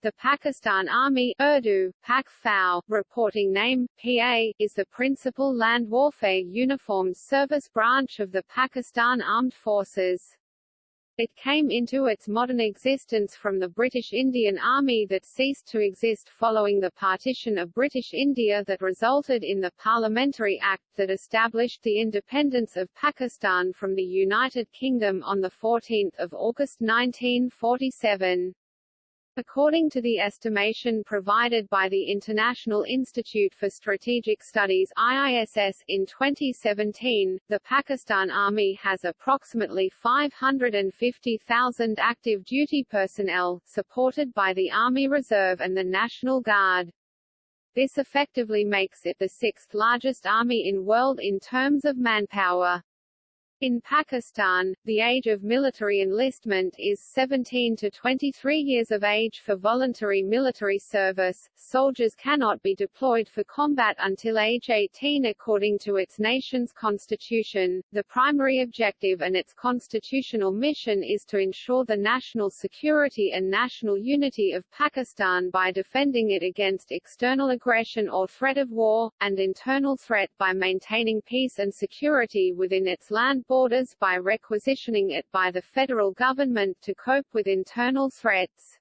The Pakistan Army Urdu, Pak Fau, reporting name, PA, is the principal land warfare uniformed service branch of the Pakistan Armed Forces. It came into its modern existence from the British Indian Army that ceased to exist following the partition of British India that resulted in the Parliamentary Act that established the independence of Pakistan from the United Kingdom on 14 August 1947. According to the estimation provided by the International Institute for Strategic Studies IISS in 2017, the Pakistan Army has approximately 550,000 active duty personnel, supported by the Army Reserve and the National Guard. This effectively makes it the sixth largest army in world in terms of manpower. In Pakistan, the age of military enlistment is 17 to 23 years of age for voluntary military service. Soldiers cannot be deployed for combat until age 18 according to its nation's constitution. The primary objective and its constitutional mission is to ensure the national security and national unity of Pakistan by defending it against external aggression or threat of war, and internal threat by maintaining peace and security within its land borders by requisitioning it by the federal government to cope with internal threats.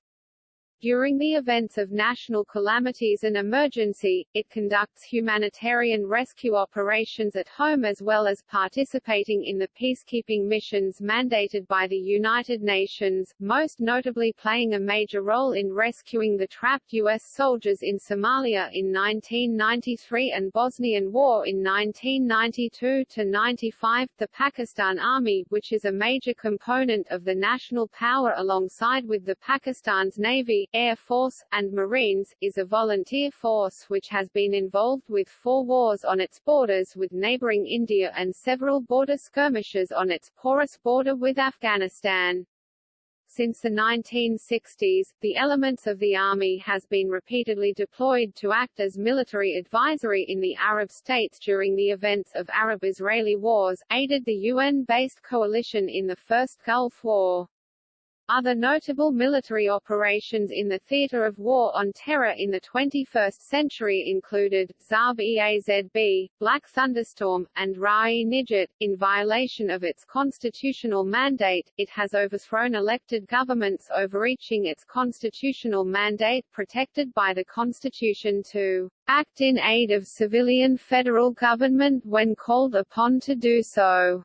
During the events of national calamities and emergency, it conducts humanitarian rescue operations at home as well as participating in the peacekeeping missions mandated by the United Nations, most notably playing a major role in rescuing the trapped U.S. soldiers in Somalia in 1993 and Bosnian War in 1992–95. The Pakistan Army, which is a major component of the national power alongside with the Pakistan's Navy, Air Force, and Marines, is a volunteer force which has been involved with four wars on its borders with neighboring India and several border skirmishes on its porous border with Afghanistan. Since the 1960s, the elements of the army has been repeatedly deployed to act as military advisory in the Arab states during the events of Arab-Israeli wars, aided the UN-based coalition in the First Gulf War. Other notable military operations in the theater of war on terror in the 21st century included, Zarb-e-Azb, Black Thunderstorm, and Ra-e-Nijat. In violation of its constitutional mandate, it has overthrown elected governments overreaching its constitutional mandate protected by the Constitution to act in aid of civilian federal government when called upon to do so.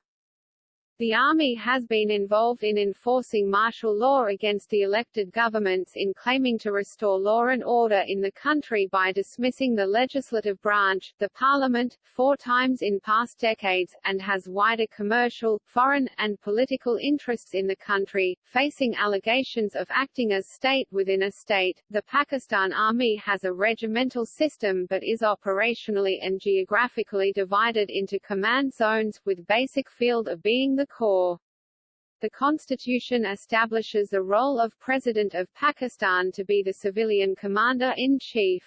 The Army has been involved in enforcing martial law against the elected governments in claiming to restore law and order in the country by dismissing the legislative branch, the parliament, four times in past decades, and has wider commercial, foreign, and political interests in the country, facing allegations of acting as state within a state. The Pakistan Army has a regimental system but is operationally and geographically divided into command zones, with basic field of being the Corps. The Constitution establishes the role of President of Pakistan to be the civilian commander-in-chief.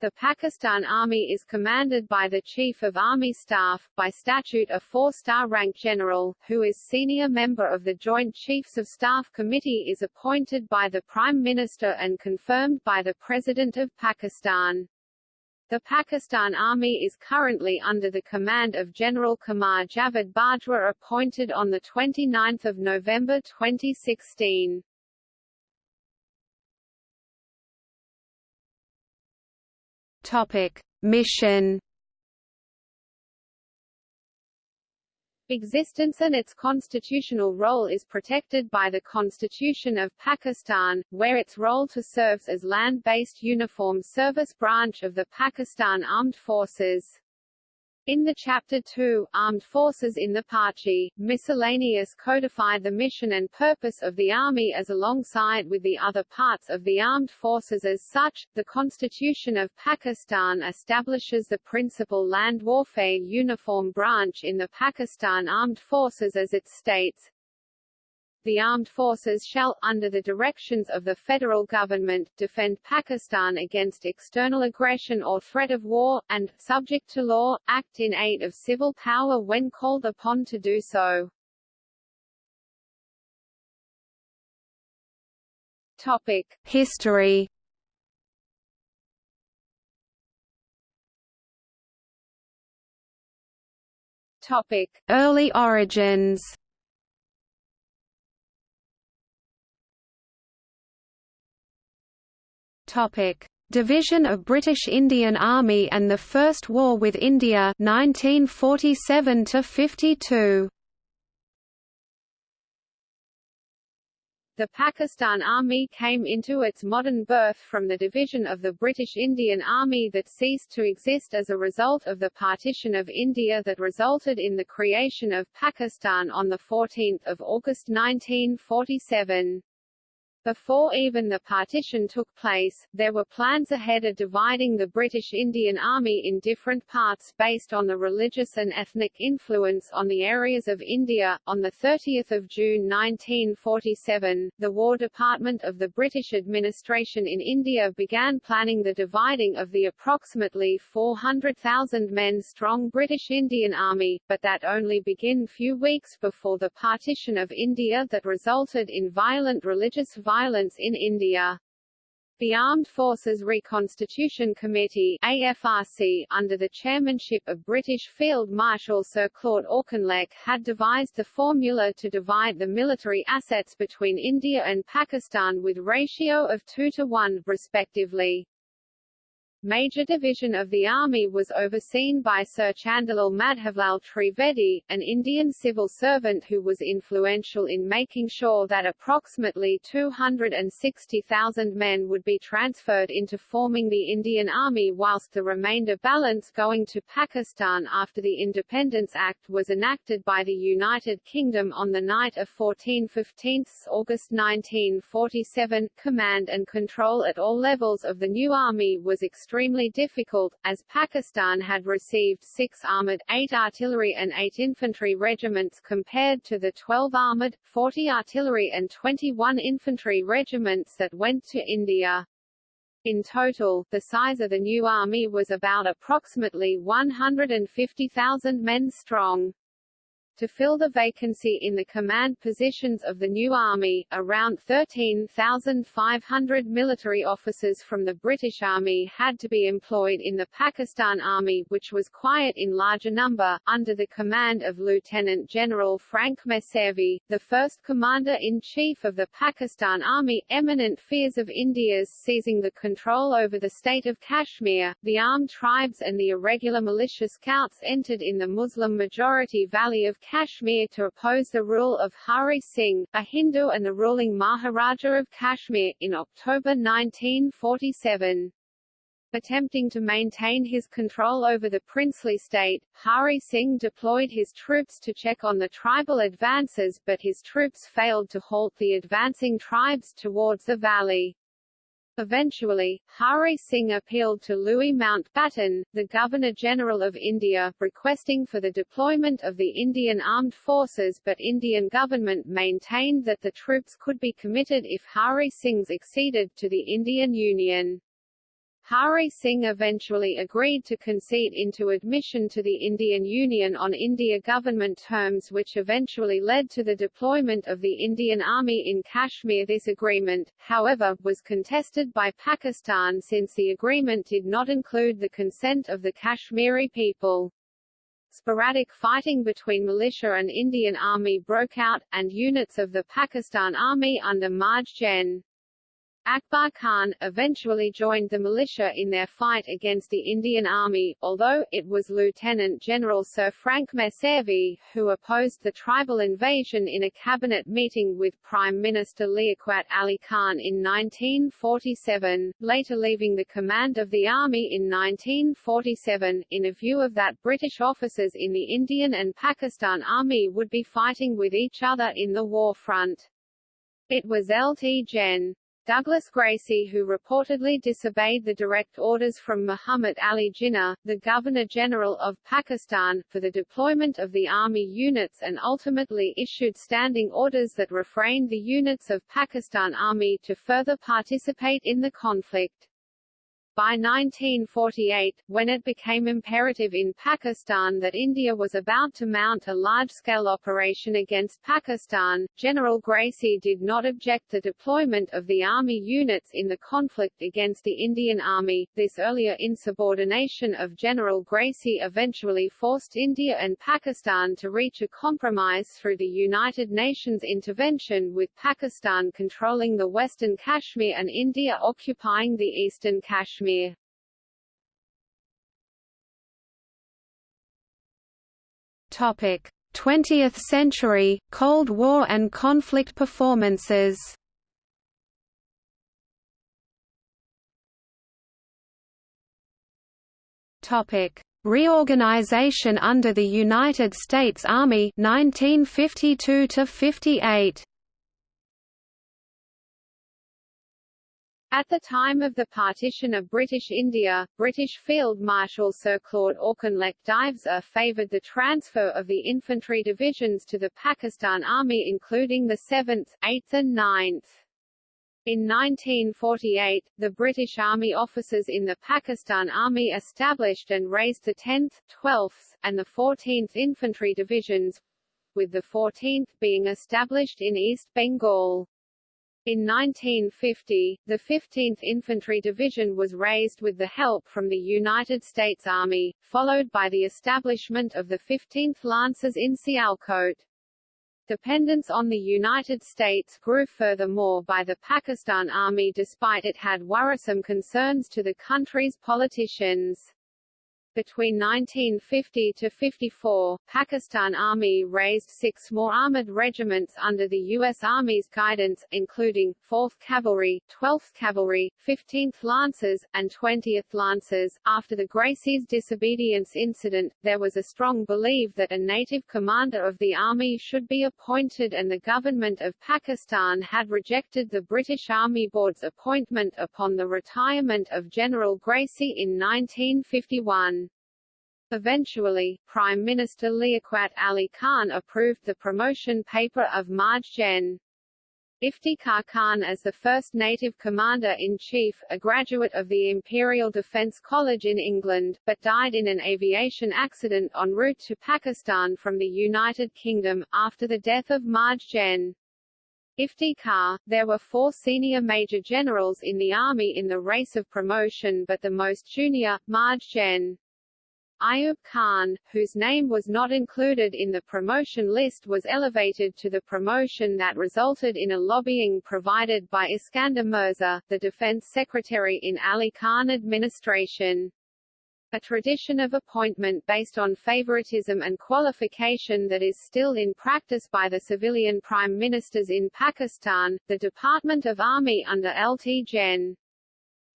The Pakistan Army is commanded by the Chief of Army Staff, by statute a four-star rank general, who is senior member of the Joint Chiefs of Staff Committee is appointed by the Prime Minister and confirmed by the President of Pakistan. The Pakistan Army is currently under the command of General Qamar Javed Bajwa appointed on 29 November 2016. Topic. Mission Existence and its constitutional role is protected by the Constitution of Pakistan, where its role to serves as land-based uniform service branch of the Pakistan Armed Forces. In the Chapter 2, Armed Forces in the Pachi, miscellaneous codify the mission and purpose of the Army as alongside with the other parts of the armed forces as such. The Constitution of Pakistan establishes the principal land warfare uniform branch in the Pakistan Armed Forces as it states, the armed forces shall, under the directions of the federal government, defend Pakistan against external aggression or threat of war, and, subject to law, act in aid of civil power when called upon to do so. Topic: History. Topic: Early origins. Topic: Division of British Indian Army and the First War with India 1947 to 52. The Pakistan Army came into its modern birth from the division of the British Indian Army that ceased to exist as a result of the partition of India that resulted in the creation of Pakistan on 14 August 1947. Before even the partition took place, there were plans ahead of dividing the British Indian Army in different parts based on the religious and ethnic influence on the areas of India. On 30 June 1947, the War Department of the British administration in India began planning the dividing of the approximately 400,000 men strong British Indian Army, but that only began few weeks before the partition of India that resulted in violent religious violence violence in India. The Armed Forces Reconstitution Committee AFRC, under the chairmanship of British Field Marshal Sir Claude Auchinleck had devised the formula to divide the military assets between India and Pakistan with ratio of 2 to 1, respectively. Major division of the army was overseen by Sir Chandulal Madhavlal Trivedi, an Indian civil servant who was influential in making sure that approximately 260,000 men would be transferred into forming the Indian Army whilst the remainder balance going to Pakistan after the Independence Act was enacted by the United Kingdom on the night of 14-15 August 1947. Command and control at all levels of the new army was extremely extremely difficult, as Pakistan had received six armoured, eight artillery and eight infantry regiments compared to the 12 armoured, 40 artillery and 21 infantry regiments that went to India. In total, the size of the new army was about approximately 150,000 men strong. To fill the vacancy in the command positions of the new army, around 13,500 military officers from the British Army had to be employed in the Pakistan Army which was quiet in larger number, under the command of Lieutenant General Frank Messervy, the first Commander-in-Chief of the Pakistan Army. Eminent fears of India's seizing the control over the state of Kashmir, the armed tribes and the irregular militia scouts entered in the Muslim-majority Valley of Kashmir to oppose the rule of Hari Singh, a Hindu and the ruling Maharaja of Kashmir, in October 1947. Attempting to maintain his control over the princely state, Hari Singh deployed his troops to check on the tribal advances but his troops failed to halt the advancing tribes towards the valley. Eventually, Hari Singh appealed to Louis Mountbatten, the Governor-General of India, requesting for the deployment of the Indian armed forces but Indian government maintained that the troops could be committed if Hari Singh's acceded to the Indian Union. Hari Singh eventually agreed to concede into admission to the Indian Union on India government terms which eventually led to the deployment of the Indian Army in Kashmir. This agreement, however, was contested by Pakistan since the agreement did not include the consent of the Kashmiri people. Sporadic fighting between militia and Indian Army broke out, and units of the Pakistan Army under Marj Gen. Akbar Khan, eventually joined the militia in their fight against the Indian Army, although, it was Lieutenant General Sir Frank Messervy, who opposed the tribal invasion in a cabinet meeting with Prime Minister Liaquat Ali Khan in 1947, later leaving the command of the army in 1947, in a view of that British officers in the Indian and Pakistan Army would be fighting with each other in the war front. It was Lt. Gen. Douglas Gracey who reportedly disobeyed the direct orders from Muhammad Ali Jinnah, the Governor-General of Pakistan, for the deployment of the army units and ultimately issued standing orders that refrained the units of Pakistan Army to further participate in the conflict. By 1948, when it became imperative in Pakistan that India was about to mount a large-scale operation against Pakistan, General Gracey did not object the deployment of the army units in the conflict against the Indian Army. This earlier insubordination of General Gracey eventually forced India and Pakistan to reach a compromise through the United Nations intervention with Pakistan controlling the western Kashmir and India occupying the eastern Kashmir. Topic: 20th century Cold War and conflict performances. Topic: Reorganization under the United States Army 1952 to 58. At the time of the partition of British India, British Field Marshal Sir Claude Auchinleck Diveser favoured the transfer of the infantry divisions to the Pakistan Army including the 7th, 8th and 9th. In 1948, the British Army officers in the Pakistan Army established and raised the 10th, 12th, and the 14th Infantry Divisions, with the 14th being established in East Bengal. In 1950, the 15th Infantry Division was raised with the help from the United States Army, followed by the establishment of the 15th Lancers in Sialkot. Dependence on the United States grew furthermore by the Pakistan Army despite it had worrisome concerns to the country's politicians. Between 1950 to 54, Pakistan Army raised six more armoured regiments under the U.S. Army's guidance, including, 4th Cavalry, 12th Cavalry, 15th Lancers, and 20th Lancers. After the Gracey's disobedience incident, there was a strong belief that a native commander of the army should be appointed and the government of Pakistan had rejected the British Army Board's appointment upon the retirement of General Gracey in 1951. Eventually, Prime Minister Liaquat Ali Khan approved the promotion paper of Maj Gen. Iftikhar Khan as the first native commander-in-chief, a graduate of the Imperial Defence College in England, but died in an aviation accident en route to Pakistan from the United Kingdom, after the death of Maj Gen. Iftikhar, there were four senior major generals in the army in the race of promotion but the most junior, Maj Gen. Ayub Khan, whose name was not included in the promotion list was elevated to the promotion that resulted in a lobbying provided by Iskander Mirza, the defense secretary in Ali Khan administration. A tradition of appointment based on favoritism and qualification that is still in practice by the civilian prime ministers in Pakistan, the Department of Army under LT Gen.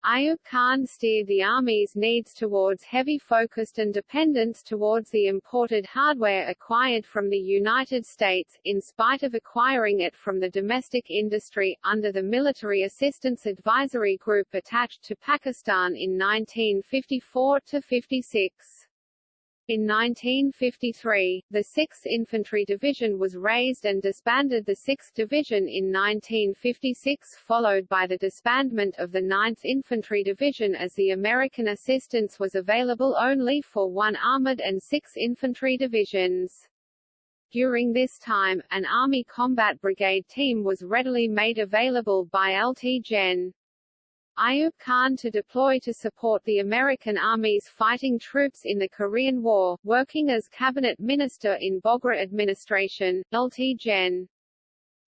Ayub Khan steered the Army's needs towards heavy focused and dependence towards the imported hardware acquired from the United States, in spite of acquiring it from the domestic industry, under the Military Assistance Advisory Group attached to Pakistan in 1954–56. In 1953, the 6th Infantry Division was raised and disbanded the 6th Division in 1956 followed by the disbandment of the 9th Infantry Division as the American assistance was available only for one armored and six infantry divisions. During this time, an Army Combat Brigade team was readily made available by LT Gen. Ayub Khan to deploy to support the American Army's fighting troops in the Korean War, working as cabinet minister in Bogra administration, LT Gen.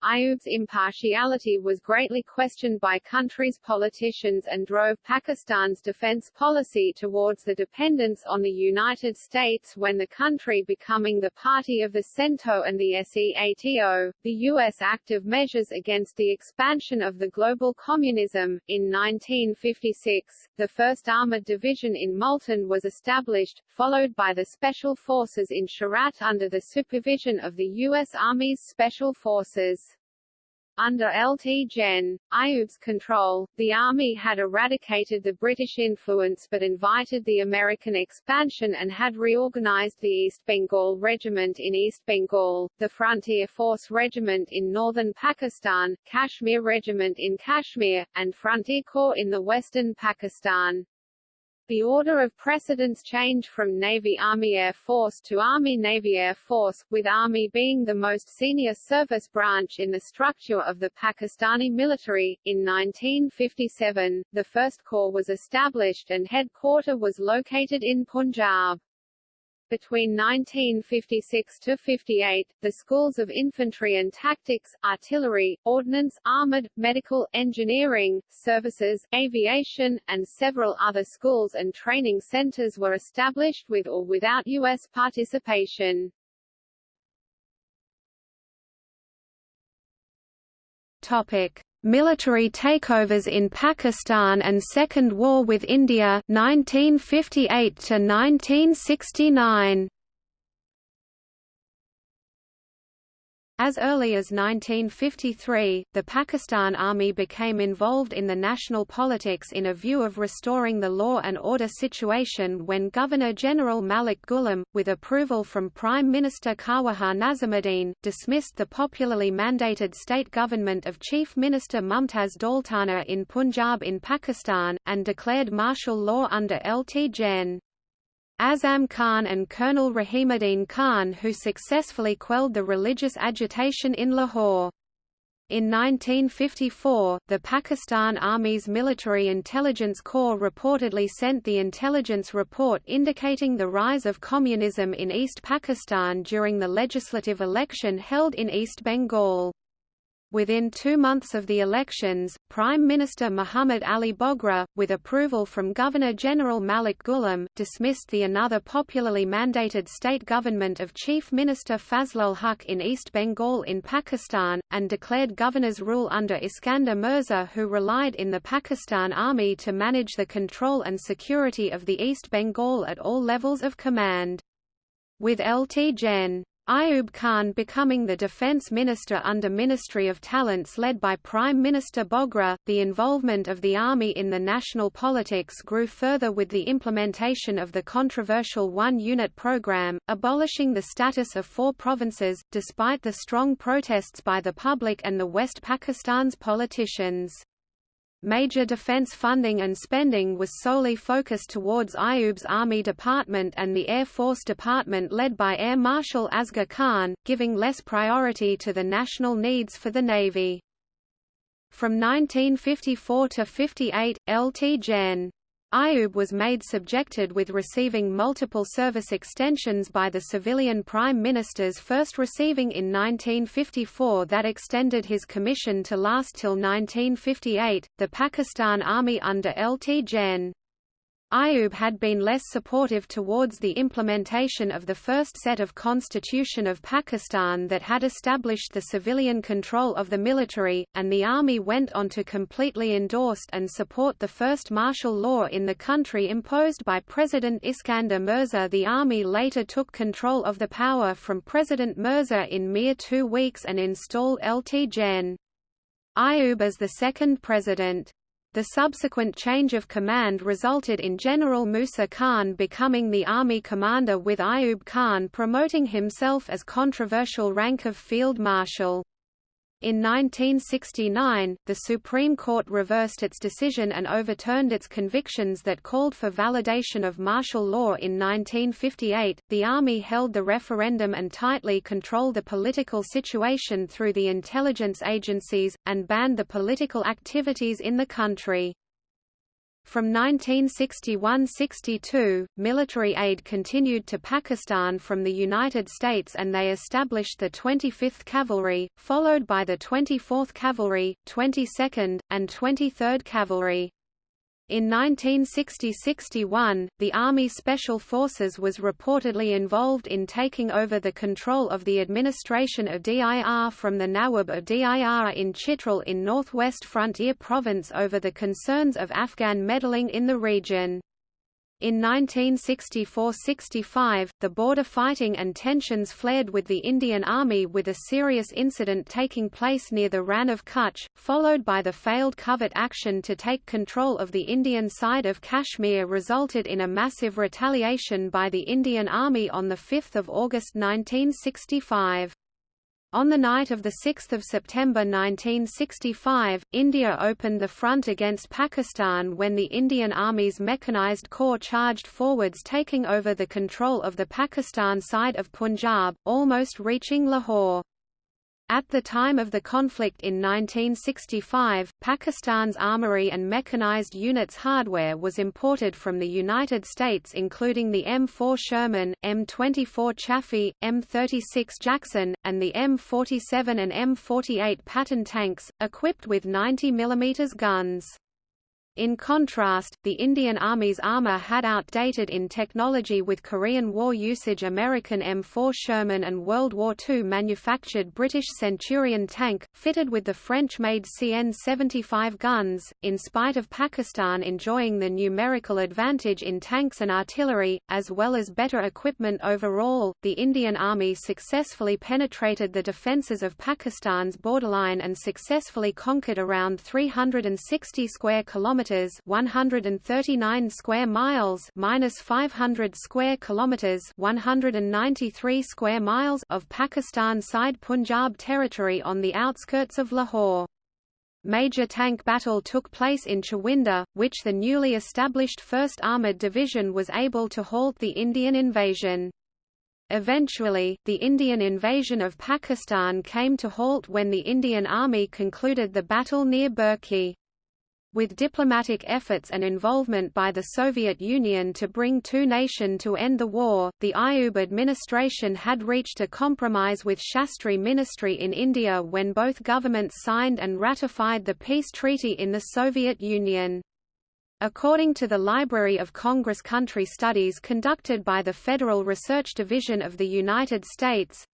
Ayub's impartiality was greatly questioned by country's politicians and drove Pakistan's defense policy towards the dependence on the United States when the country becoming the party of the CENTO and the SEATO, the U.S. active measures against the expansion of the global communism. In 1956, the 1st Armored Division in Multan was established, followed by the Special Forces in Cherat under the supervision of the U.S. Army's Special Forces. Under LT Gen. Ayub's control, the army had eradicated the British influence but invited the American expansion and had reorganized the East Bengal Regiment in East Bengal, the Frontier Force Regiment in northern Pakistan, Kashmir Regiment in Kashmir, and Frontier Corps in the western Pakistan. The order of precedence changed from Navy-Army-Air Force to Army-Navy-Air Force, with Army being the most senior service branch in the structure of the Pakistani military. In 1957, the First Corps was established and headquarter was located in Punjab. Between 1956 to 58, the schools of infantry and tactics, artillery, ordnance, armored, medical, engineering, services, aviation, and several other schools and training centers were established with or without U.S. participation. Topic: Military takeovers in Pakistan and Second War with India 1958 to 1969 As early as 1953, the Pakistan Army became involved in the national politics in a view of restoring the law and order situation when Governor-General Malik Ghulam, with approval from Prime Minister Khawaja Nazimuddin, dismissed the popularly mandated state government of Chief Minister Mumtaz Daultana in Punjab in Pakistan, and declared martial law under Lt Gen. Azam Khan and Colonel Rahimuddin Khan who successfully quelled the religious agitation in Lahore. In 1954, the Pakistan Army's Military Intelligence Corps reportedly sent the intelligence report indicating the rise of communism in East Pakistan during the legislative election held in East Bengal. Within two months of the elections, Prime Minister Muhammad Ali Bogra, with approval from Governor-General Malik Ghulam, dismissed the another popularly mandated state government of Chief Minister Fazlul Huq in East Bengal in Pakistan, and declared governor's rule under Iskander Mirza who relied in the Pakistan Army to manage the control and security of the East Bengal at all levels of command. With Lt Gen. Ayub Khan becoming the defense minister under Ministry of Talents led by Prime Minister Bogra, the involvement of the army in the national politics grew further with the implementation of the controversial one-unit program, abolishing the status of four provinces, despite the strong protests by the public and the West Pakistan's politicians. Major defense funding and spending was solely focused towards Ayub's Army Department and the Air Force Department led by Air Marshal Asghar Khan, giving less priority to the national needs for the Navy. From 1954 to 58, Lt Gen. Ayub was made subjected with receiving multiple service extensions by the civilian prime ministers first receiving in 1954 that extended his commission to last till 1958. The Pakistan Army under Lt Gen. Ayub had been less supportive towards the implementation of the first set of constitution of Pakistan that had established the civilian control of the military, and the army went on to completely endorse and support the first martial law in the country imposed by President Iskander Mirza. The army later took control of the power from President Mirza in mere two weeks and installed Lt Gen. Ayub as the second president. The subsequent change of command resulted in General Musa Khan becoming the army commander with Ayub Khan promoting himself as controversial rank of Field Marshal. In 1969, the Supreme Court reversed its decision and overturned its convictions that called for validation of martial law in 1958. The Army held the referendum and tightly controlled the political situation through the intelligence agencies, and banned the political activities in the country. From 1961–62, military aid continued to Pakistan from the United States and they established the 25th Cavalry, followed by the 24th Cavalry, 22nd, and 23rd Cavalry. In 1960–61, the Army Special Forces was reportedly involved in taking over the control of the administration of DIR from the Nawab of DIR in Chitral in northwest Frontier Province over the concerns of Afghan meddling in the region. In 1964–65, the border fighting and tensions flared with the Indian Army with a serious incident taking place near the Rann of Kutch, followed by the failed covert action to take control of the Indian side of Kashmir resulted in a massive retaliation by the Indian Army on 5 August 1965. On the night of 6 September 1965, India opened the front against Pakistan when the Indian Army's Mechanized Corps charged forwards taking over the control of the Pakistan side of Punjab, almost reaching Lahore. At the time of the conflict in 1965, Pakistan's armory and mechanized units hardware was imported from the United States including the M4 Sherman, M24 Chaffee, M36 Jackson, and the M47 and M48 Patton tanks, equipped with 90 mm guns. In contrast, the Indian Army's armor had outdated in technology with Korean War usage American M4 Sherman and World War II manufactured British Centurion tank, fitted with the French-made CN-75 guns. In spite of Pakistan enjoying the numerical advantage in tanks and artillery, as well as better equipment overall, the Indian Army successfully penetrated the defences of Pakistan's borderline and successfully conquered around 360 square kilometers kilometers, 139 square miles, minus 500 square kilometers, 193 square miles of Pakistan-side Punjab territory on the outskirts of Lahore. Major tank battle took place in Chawinda, which the newly established 1st Armoured Division was able to halt the Indian invasion. Eventually, the Indian invasion of Pakistan came to halt when the Indian Army concluded the battle near Burki. With diplomatic efforts and involvement by the Soviet Union to bring two nation to end the war, the Ayub administration had reached a compromise with Shastri ministry in India when both governments signed and ratified the peace treaty in the Soviet Union. According to the Library of Congress Country Studies conducted by the Federal Research Division of the United States,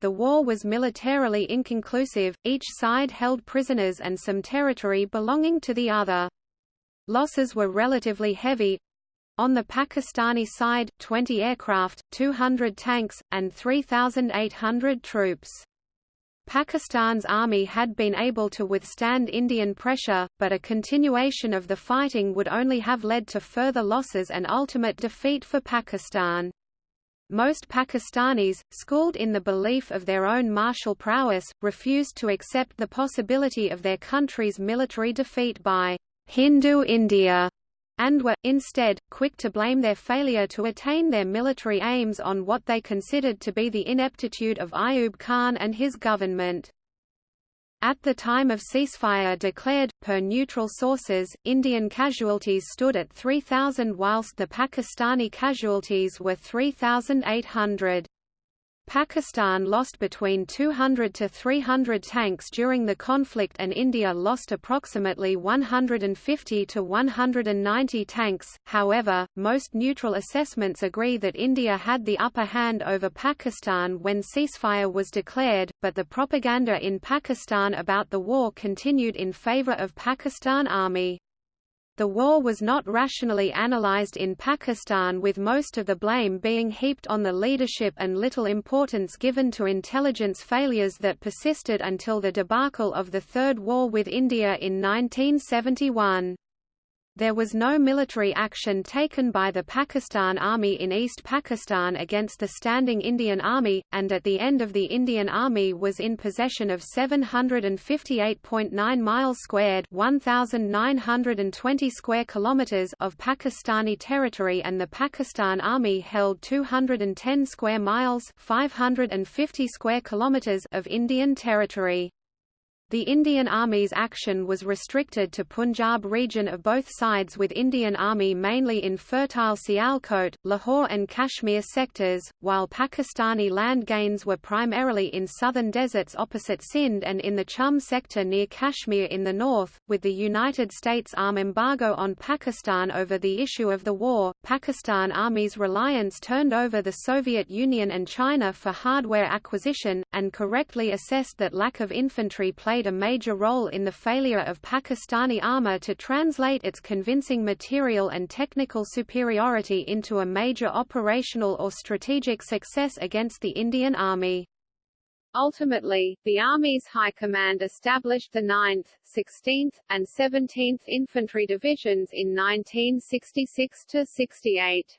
the war was militarily inconclusive, each side held prisoners and some territory belonging to the other. Losses were relatively heavy. On the Pakistani side, 20 aircraft, 200 tanks, and 3,800 troops. Pakistan's army had been able to withstand Indian pressure, but a continuation of the fighting would only have led to further losses and ultimate defeat for Pakistan. Most Pakistanis, schooled in the belief of their own martial prowess, refused to accept the possibility of their country's military defeat by Hindu India, and were, instead, quick to blame their failure to attain their military aims on what they considered to be the ineptitude of Ayub Khan and his government. At the time of ceasefire declared, per neutral sources, Indian casualties stood at 3,000 whilst the Pakistani casualties were 3,800. Pakistan lost between 200 to 300 tanks during the conflict and India lost approximately 150 to 190 tanks. However, most neutral assessments agree that India had the upper hand over Pakistan when ceasefire was declared, but the propaganda in Pakistan about the war continued in favor of Pakistan Army. The war was not rationally analyzed in Pakistan with most of the blame being heaped on the leadership and little importance given to intelligence failures that persisted until the debacle of the Third War with India in 1971. There was no military action taken by the Pakistan Army in East Pakistan against the standing Indian Army, and at the end of the Indian Army was in possession of 758.9 miles squared 1,920 square kilometers of Pakistani territory and the Pakistan Army held 210 square miles 550 square kilometers of Indian territory. The Indian Army's action was restricted to Punjab region of both sides with Indian Army mainly in fertile Sialkot, Lahore and Kashmir sectors, while Pakistani land gains were primarily in southern deserts opposite Sindh and in the Chum sector near Kashmir in the north. With the United States arm embargo on Pakistan over the issue of the war, Pakistan Army's reliance turned over the Soviet Union and China for hardware acquisition, and correctly assessed that lack of infantry played played a major role in the failure of Pakistani armor to translate its convincing material and technical superiority into a major operational or strategic success against the Indian Army. Ultimately, the Army's High Command established the 9th, 16th, and 17th Infantry Divisions in 1966–68.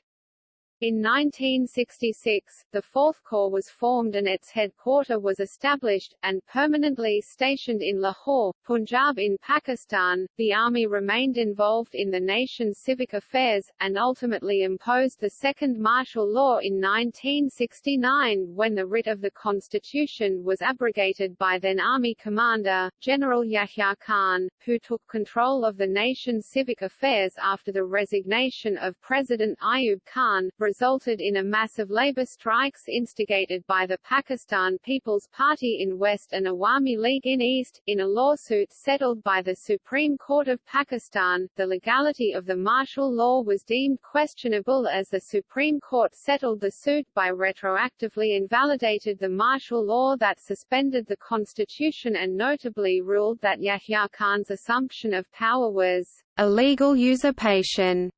In 1966, the Fourth Corps was formed and its headquarter was established, and permanently stationed in Lahore, Punjab in Pakistan. The army remained involved in the nation's civic affairs, and ultimately imposed the second martial law in 1969 when the writ of the constitution was abrogated by then Army Commander, General Yahya Khan, who took control of the nation's civic affairs after the resignation of President Ayub Khan, resulted in a massive labor strikes instigated by the Pakistan People's Party in West and Awami League in East. In a lawsuit settled by the Supreme Court of Pakistan, the legality of the martial law was deemed questionable as the Supreme Court settled the suit by retroactively invalidated the martial law that suspended the constitution and notably ruled that Yahya Khan's assumption of power was illegal usurpation.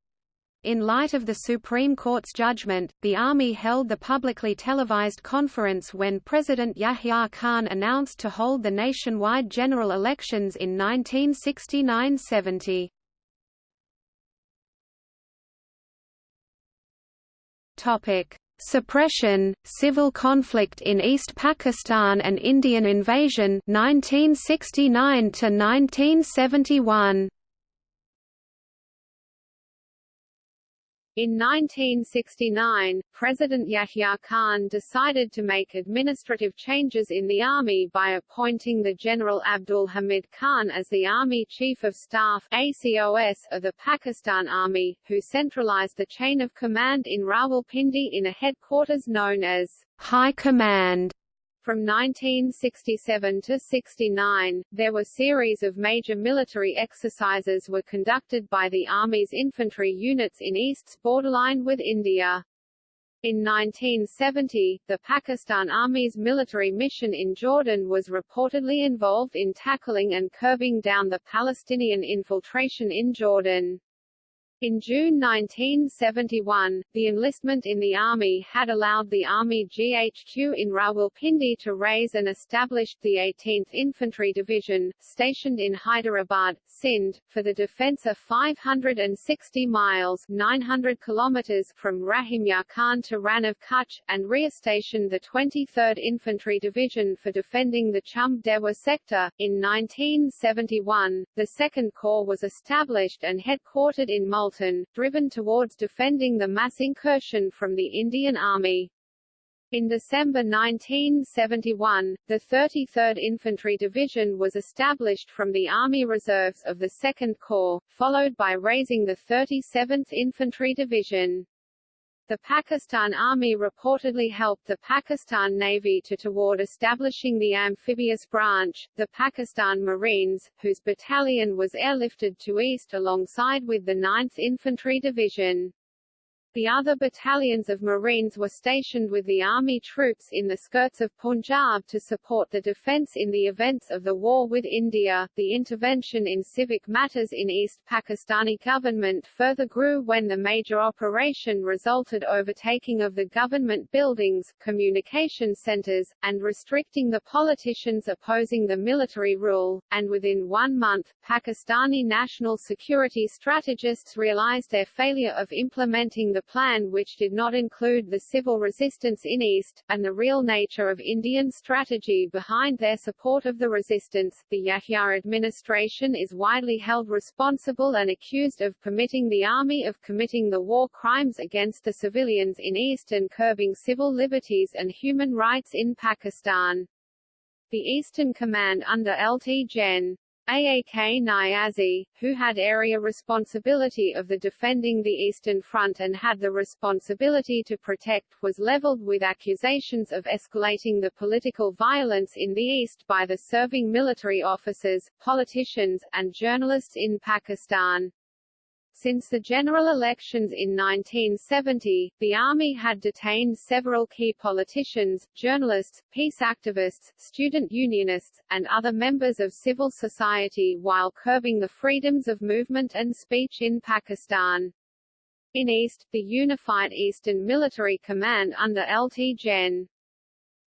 In light of the Supreme Court's judgment, the Army held the publicly televised conference when President Yahya Khan announced to hold the nationwide general elections in 1969–70. Suppression, civil conflict in East Pakistan and Indian invasion 1969 to 1971 In 1969, President Yahya Khan decided to make administrative changes in the army by appointing the General Abdul Hamid Khan as the Army Chief of Staff ACOS of the Pakistan Army, who centralized the chain of command in Rawalpindi in a headquarters known as High Command. From 1967 to 69, there were series of major military exercises were conducted by the Army's infantry units in East's borderline with India. In 1970, the Pakistan Army's military mission in Jordan was reportedly involved in tackling and curbing down the Palestinian infiltration in Jordan. In June 1971, the enlistment in the Army had allowed the Army GHQ in Rawalpindi to raise and establish the 18th Infantry Division, stationed in Hyderabad, Sindh, for the defence of 560 miles 900 kilometers from Rahim Khan to Rann of Kutch, and re-stationed the 23rd Infantry Division for defending the Chumb Dewa sector. In 1971, the Second Corps was established and headquartered in Driven towards defending the mass incursion from the Indian Army. In December 1971, the 33rd Infantry Division was established from the Army Reserves of the Second Corps, followed by raising the 37th Infantry Division. The Pakistan Army reportedly helped the Pakistan Navy to toward establishing the amphibious branch, the Pakistan Marines, whose battalion was airlifted to East alongside with the 9th Infantry Division. The other battalions of Marines were stationed with the army troops in the skirts of Punjab to support the defence in the events of the war with India. The intervention in civic matters in East Pakistani government further grew when the major operation resulted overtaking of the government buildings, communication centres, and restricting the politicians opposing the military rule, and within one month, Pakistani national security strategists realized their failure of implementing the plan which did not include the civil resistance in East, and the real nature of Indian strategy behind their support of the resistance. The Yahya administration is widely held responsible and accused of permitting the army of committing the war crimes against the civilians in East and curbing civil liberties and human rights in Pakistan. The Eastern Command under Lt. Gen. AAK Niazi, who had area responsibility of the defending the Eastern Front and had the responsibility to protect, was leveled with accusations of escalating the political violence in the East by the serving military officers, politicians, and journalists in Pakistan. Since the general elections in 1970, the army had detained several key politicians, journalists, peace activists, student unionists, and other members of civil society while curbing the freedoms of movement and speech in Pakistan. In East, the Unified Eastern Military Command under Lt. Gen.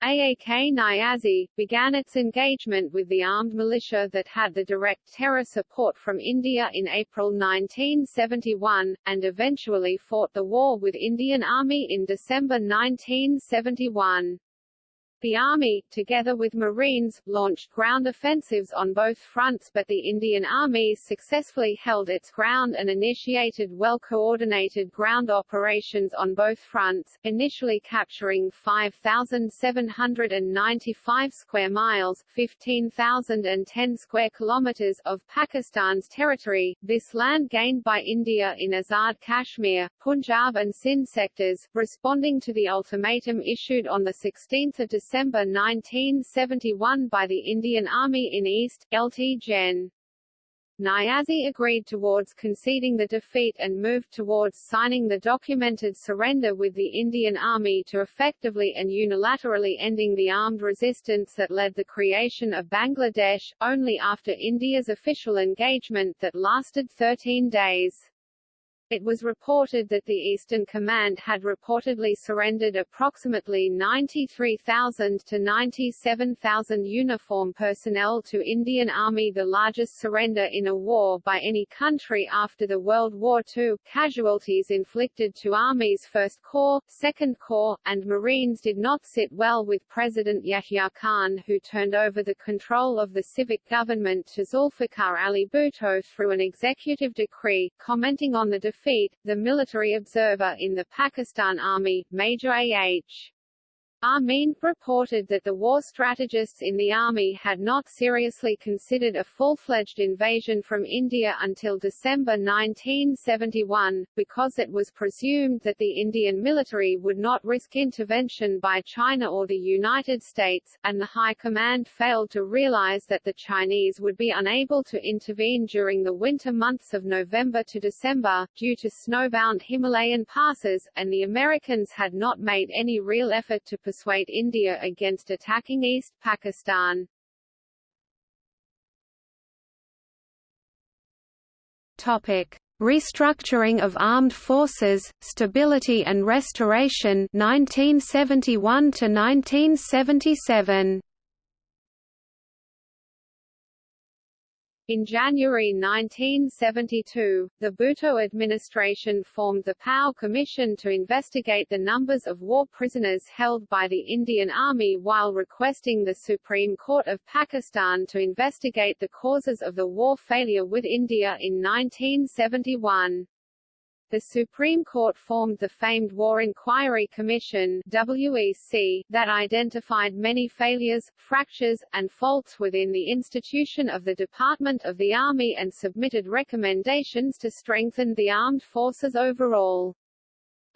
AAK Niazi, began its engagement with the armed militia that had the direct terror support from India in April 1971, and eventually fought the war with Indian Army in December 1971. The Army, together with Marines, launched ground offensives on both fronts but the Indian Army successfully held its ground and initiated well-coordinated ground operations on both fronts, initially capturing 5,795 square miles 15,010 square kilometers of Pakistan's territory, this land gained by India in Azad Kashmir, Punjab and Sindh sectors, responding to the ultimatum issued on 16 December December 1971 by the Indian Army in East, Lt Gen. Niazi agreed towards conceding the defeat and moved towards signing the documented surrender with the Indian Army to effectively and unilaterally ending the armed resistance that led the creation of Bangladesh, only after India's official engagement that lasted 13 days. It was reported that the Eastern Command had reportedly surrendered approximately 93,000 to 97,000 uniform personnel to Indian Army the largest surrender in a war by any country after the World War II. Casualties inflicted to Army's 1st Corps, 2nd Corps, and Marines did not sit well with President Yahya Khan who turned over the control of the civic government to Zulfikar Ali Bhutto through an executive decree, commenting on the defeat, the military observer in the Pakistan Army, Major A.H. Amin, reported that the war strategists in the army had not seriously considered a full-fledged invasion from India until December 1971, because it was presumed that the Indian military would not risk intervention by China or the United States, and the High Command failed to realize that the Chinese would be unable to intervene during the winter months of November to December, due to snowbound Himalayan passes, and the Americans had not made any real effort to persuade India against attacking East Pakistan. Topic: Restructuring of Armed Forces, Stability and Restoration 1971 to 1977. In January 1972, the Bhutto administration formed the POW Commission to investigate the numbers of war prisoners held by the Indian Army while requesting the Supreme Court of Pakistan to investigate the causes of the war failure with India in 1971. The Supreme Court formed the famed War Inquiry Commission WEC, that identified many failures, fractures, and faults within the institution of the Department of the Army and submitted recommendations to strengthen the armed forces overall.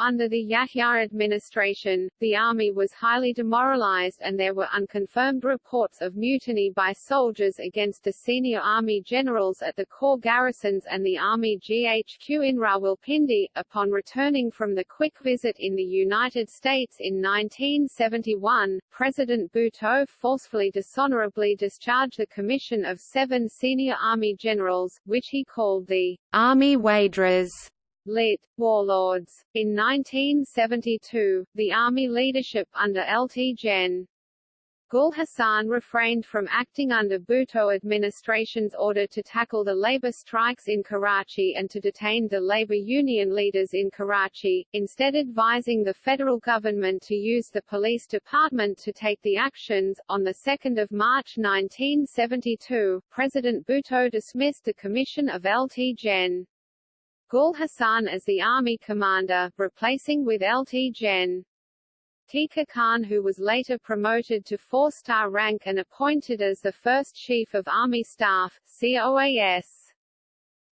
Under the Yahya administration, the army was highly demoralized and there were unconfirmed reports of mutiny by soldiers against the senior army generals at the corps garrisons and the army GHQ in Rawalpindi. Upon returning from the quick visit in the United States in 1971, President Bhutto forcefully dishonorably discharged the commission of seven senior army generals, which he called the Army Wadras lit. Warlords. In 1972, the army leadership under Lt Gen. Gul Hassan refrained from acting under Bhutto administration's order to tackle the labor strikes in Karachi and to detain the labor union leaders in Karachi, instead advising the federal government to use the police department to take the actions. On 2 March 1972, President Bhutto dismissed the commission of Lt Gen. Gul Hassan as the army commander, replacing with Lt Gen. Tika Khan who was later promoted to four-star rank and appointed as the first Chief of Army Staff, COAS.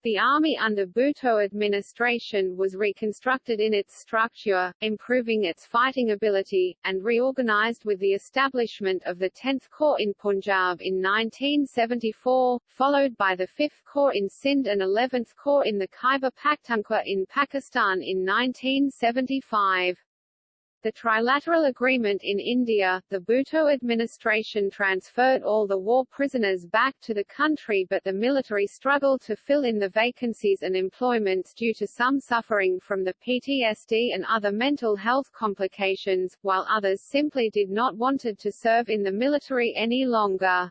The army under Bhutto administration was reconstructed in its structure, improving its fighting ability, and reorganized with the establishment of the 10th Corps in Punjab in 1974, followed by the 5th Corps in Sindh and 11th Corps in the Khyber Pakhtunkhwa in Pakistan in 1975. The trilateral agreement in India, the Bhutto administration transferred all the war prisoners back to the country but the military struggled to fill in the vacancies and employments due to some suffering from the PTSD and other mental health complications, while others simply did not wanted to serve in the military any longer.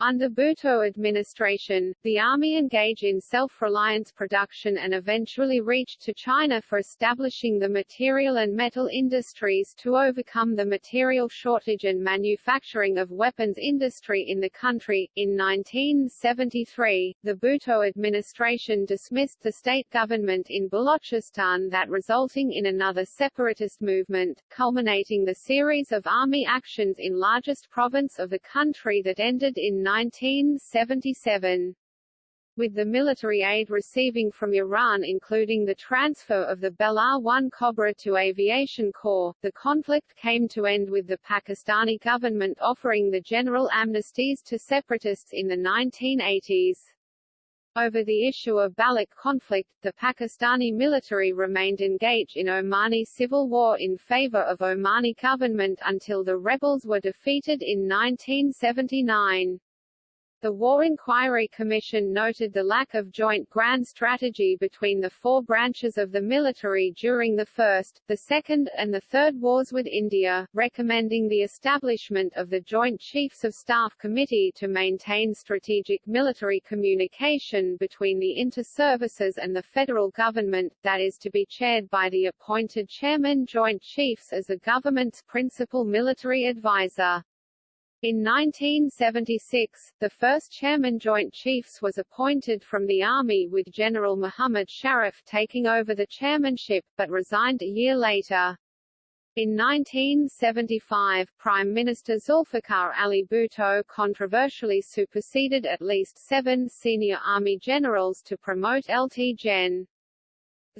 Under Bhutto administration, the army engaged in self-reliance production and eventually reached to China for establishing the material and metal industries to overcome the material shortage and manufacturing of weapons industry in the country. In 1973, the Bhutto administration dismissed the state government in Balochistan that resulting in another separatist movement, culminating the series of army actions in largest province of the country that ended in 1977 with the military aid receiving from Iran including the transfer of the Belar-1 Cobra to Aviation Corps, the conflict came to end with the Pakistani government offering the general amnesties to separatists in the 1980s. Over the issue of Baloch conflict, the Pakistani military remained engaged in Omani civil war in favor of Omani government until the rebels were defeated in 1979. The War Inquiry Commission noted the lack of joint grand strategy between the four branches of the military during the First, the Second, and the Third Wars with India, recommending the establishment of the Joint Chiefs of Staff Committee to maintain strategic military communication between the inter-services and the federal government, that is to be chaired by the appointed Chairman Joint Chiefs as the government's principal military advisor. In 1976, the first Chairman Joint Chiefs was appointed from the Army with General Muhammad Sharif taking over the chairmanship, but resigned a year later. In 1975, Prime Minister Zulfikar Ali Bhutto controversially superseded at least seven senior army generals to promote LT Gen.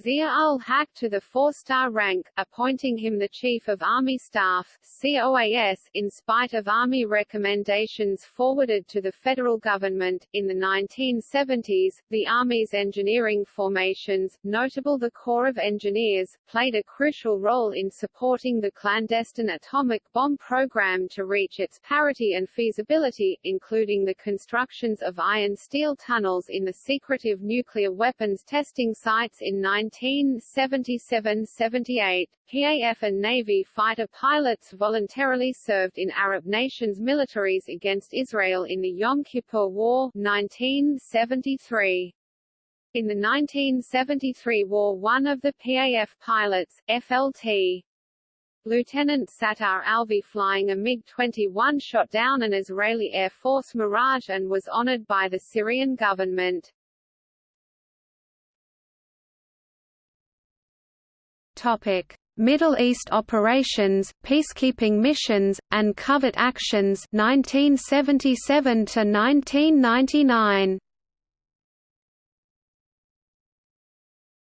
Zia-ul-Haq to the four-star rank, appointing him the Chief of Army Staff COAS, in spite of Army recommendations forwarded to the federal government. In the 1970s, the Army's engineering formations, notable the Corps of Engineers, played a crucial role in supporting the clandestine atomic bomb program to reach its parity and feasibility, including the constructions of iron-steel tunnels in the secretive nuclear weapons testing sites in 19 1977–78, PAF and Navy fighter pilots voluntarily served in Arab nations' militaries against Israel in the Yom Kippur War 1973. In the 1973 war one of the PAF pilots, FLT. Lieutenant Sattar Alvi flying a MiG-21 shot down an Israeli Air Force Mirage and was honored by the Syrian government. Topic: Middle East operations, peacekeeping missions, and covert actions 1977 to 1999.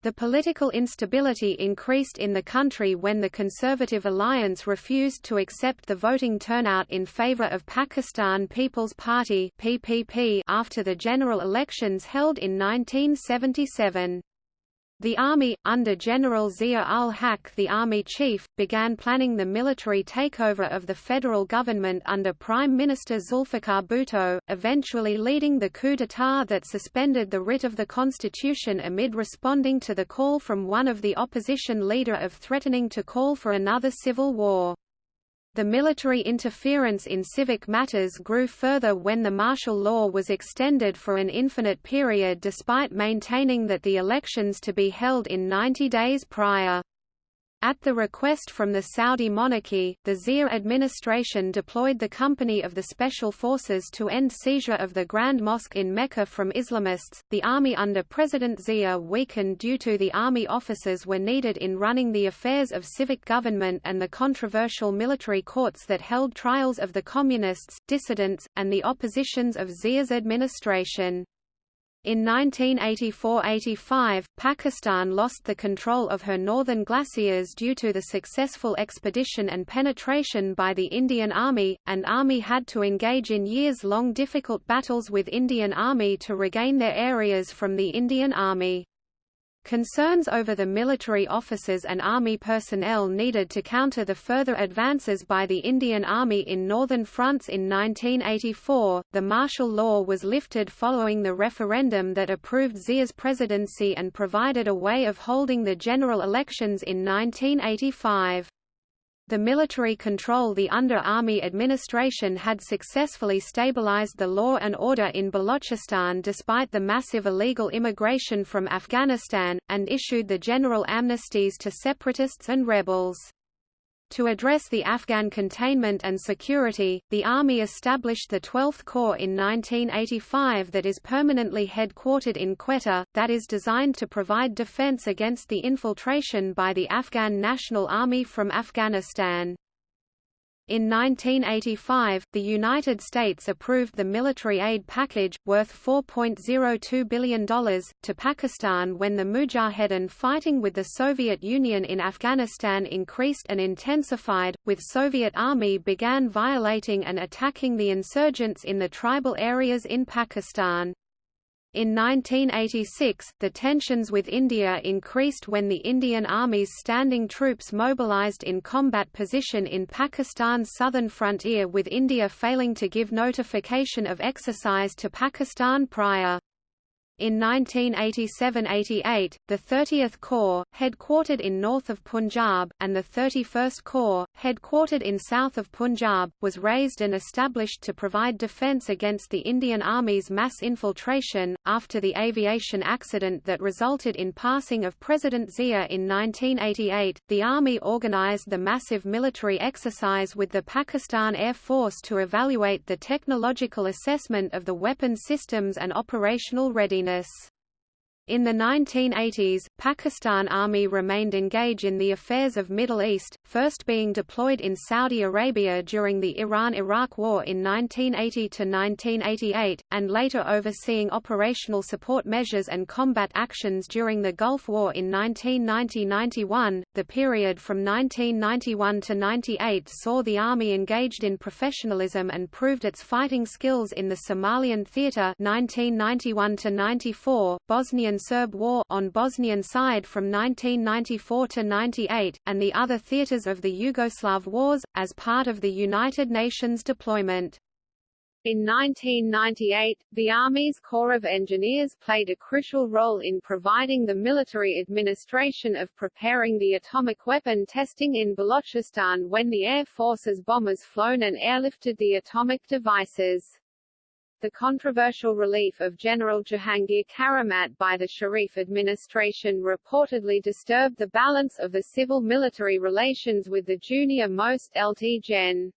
The political instability increased in the country when the Conservative Alliance refused to accept the voting turnout in favor of Pakistan People's Party (PPP) after the general elections held in 1977. The army, under General Zia-ul-Haq the army chief, began planning the military takeover of the federal government under Prime Minister Zulfikar Bhutto, eventually leading the coup d'état that suspended the writ of the constitution amid responding to the call from one of the opposition leader of threatening to call for another civil war. The military interference in civic matters grew further when the martial law was extended for an infinite period despite maintaining that the elections to be held in 90 days prior. At the request from the Saudi monarchy, the Zia administration deployed the Company of the Special Forces to end seizure of the Grand Mosque in Mecca from Islamists. The army under President Zia weakened due to the army officers were needed in running the affairs of civic government and the controversial military courts that held trials of the communists, dissidents, and the oppositions of Zia's administration. In 1984–85, Pakistan lost the control of her northern glaciers due to the successful expedition and penetration by the Indian Army, and Army had to engage in years-long difficult battles with Indian Army to regain their areas from the Indian Army. Concerns over the military officers and army personnel needed to counter the further advances by the Indian Army in northern fronts in 1984, the martial law was lifted following the referendum that approved Zia's presidency and provided a way of holding the general elections in 1985. The military control the under army administration had successfully stabilized the law and order in Balochistan despite the massive illegal immigration from Afghanistan, and issued the general amnesties to separatists and rebels. To address the Afghan containment and security, the Army established the 12th Corps in 1985 that is permanently headquartered in Quetta, that is designed to provide defense against the infiltration by the Afghan National Army from Afghanistan. In 1985, the United States approved the military aid package, worth $4.02 billion, to Pakistan when the Mujahedin fighting with the Soviet Union in Afghanistan increased and intensified, with Soviet Army began violating and attacking the insurgents in the tribal areas in Pakistan. In 1986, the tensions with India increased when the Indian Army's standing troops mobilized in combat position in Pakistan's southern frontier with India failing to give notification of exercise to Pakistan prior. In 1987–88, the 30th Corps, headquartered in north of Punjab, and the 31st Corps, headquartered in south of Punjab, was raised and established to provide defence against the Indian Army's mass infiltration. After the aviation accident that resulted in passing of President Zia in 1988, the Army organised the massive military exercise with the Pakistan Air Force to evaluate the technological assessment of the weapon systems and operational readiness readiness. In the 1980s, Pakistan Army remained engaged in the affairs of Middle East, first being deployed in Saudi Arabia during the Iran–Iraq War in 1980–1988, and later overseeing operational support measures and combat actions during the Gulf War in 1990–91. The period from 1991 to 98 saw the Army engaged in professionalism and proved its fighting skills in the Somalian Theatre 1991–94, Bosnian Serb War on Bosnian side from 1994 to 98, and the other theaters of the Yugoslav wars, as part of the United Nations deployment. In 1998, the Army's Corps of Engineers played a crucial role in providing the military administration of preparing the atomic weapon testing in Balochistan when the Air Force's bombers flown and airlifted the atomic devices. The controversial relief of General Jahangir Karamat by the Sharif administration reportedly disturbed the balance of the civil-military relations with the junior-most LT Gen.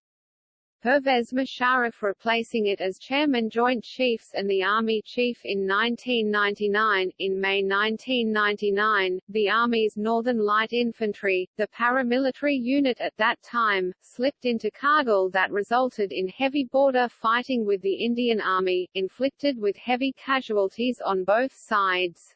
Pervez Musharraf replacing it as Chairman Joint Chiefs and the Army Chief in 1999. In May 1999, the Army's Northern Light Infantry, the paramilitary unit at that time, slipped into Kargil that resulted in heavy border fighting with the Indian Army, inflicted with heavy casualties on both sides.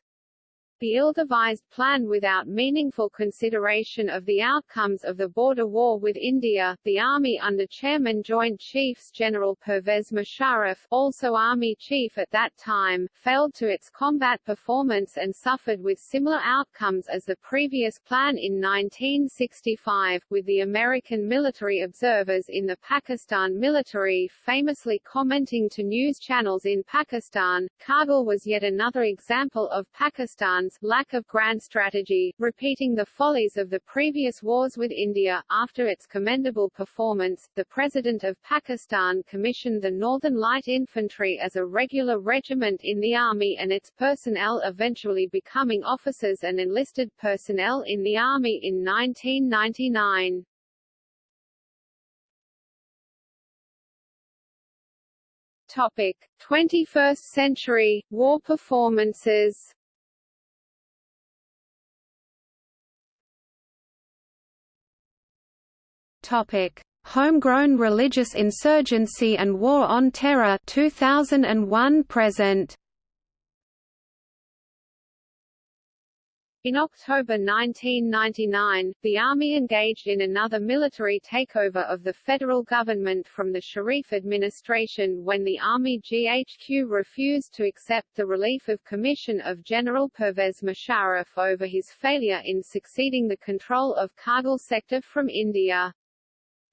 The ill-devised plan without meaningful consideration of the outcomes of the border war with India, the army under Chairman Joint Chiefs General Pervez Musharraf also Army Chief at that time, failed to its combat performance and suffered with similar outcomes as the previous plan in 1965, with the American military observers in the Pakistan military famously commenting to news channels in Pakistan, Kargil was yet another example of Pakistan lack of grand strategy, repeating the follies of the previous wars with India. After its commendable performance, the President of Pakistan commissioned the Northern Light Infantry as a regular regiment in the army and its personnel eventually becoming officers and enlisted personnel in the army in 1999. Topic: 21st century war performances. Topic: Homegrown religious insurgency and war on terror 2001 present. In October 1999, the army engaged in another military takeover of the federal government from the Sharif administration when the Army GHQ refused to accept the relief of commission of General Pervez Musharraf over his failure in succeeding the control of Kargil sector from India.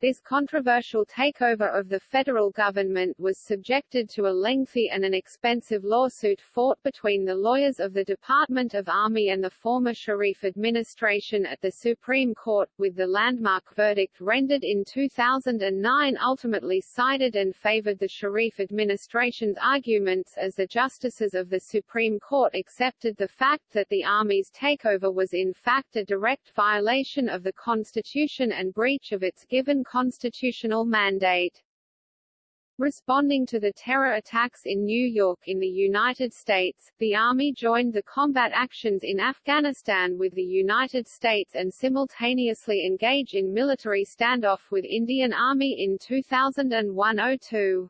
This controversial takeover of the federal government was subjected to a lengthy and an expensive lawsuit fought between the lawyers of the Department of Army and the former Sharif administration at the Supreme Court, with the landmark verdict rendered in 2009 ultimately sided and favored the Sharif administration's arguments as the justices of the Supreme Court accepted the fact that the Army's takeover was in fact a direct violation of the Constitution and breach of its given constitutional mandate. Responding to the terror attacks in New York in the United States, the Army joined the combat actions in Afghanistan with the United States and simultaneously engage in military standoff with Indian Army in 2001–02.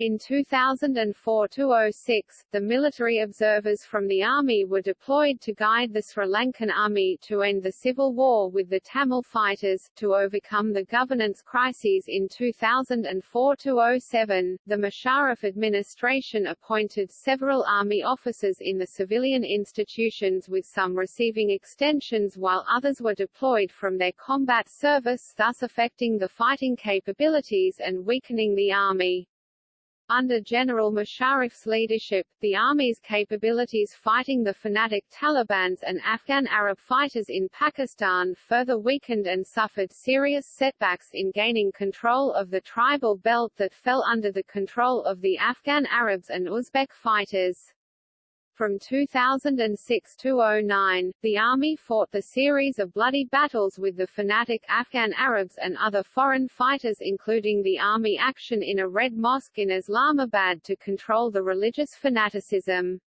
In 2004–06, the military observers from the army were deployed to guide the Sri Lankan army to end the civil war with the Tamil fighters, to overcome the governance crises in 2004–07. The Musharraf administration appointed several army officers in the civilian institutions with some receiving extensions while others were deployed from their combat service thus affecting the fighting capabilities and weakening the army. Under General Musharraf's leadership, the army's capabilities fighting the fanatic Talibans and Afghan Arab fighters in Pakistan further weakened and suffered serious setbacks in gaining control of the tribal belt that fell under the control of the Afghan Arabs and Uzbek fighters. From 2006 to 09, the army fought the series of bloody battles with the fanatic Afghan Arabs and other foreign fighters including the army action in a Red Mosque in Islamabad to control the religious fanaticism.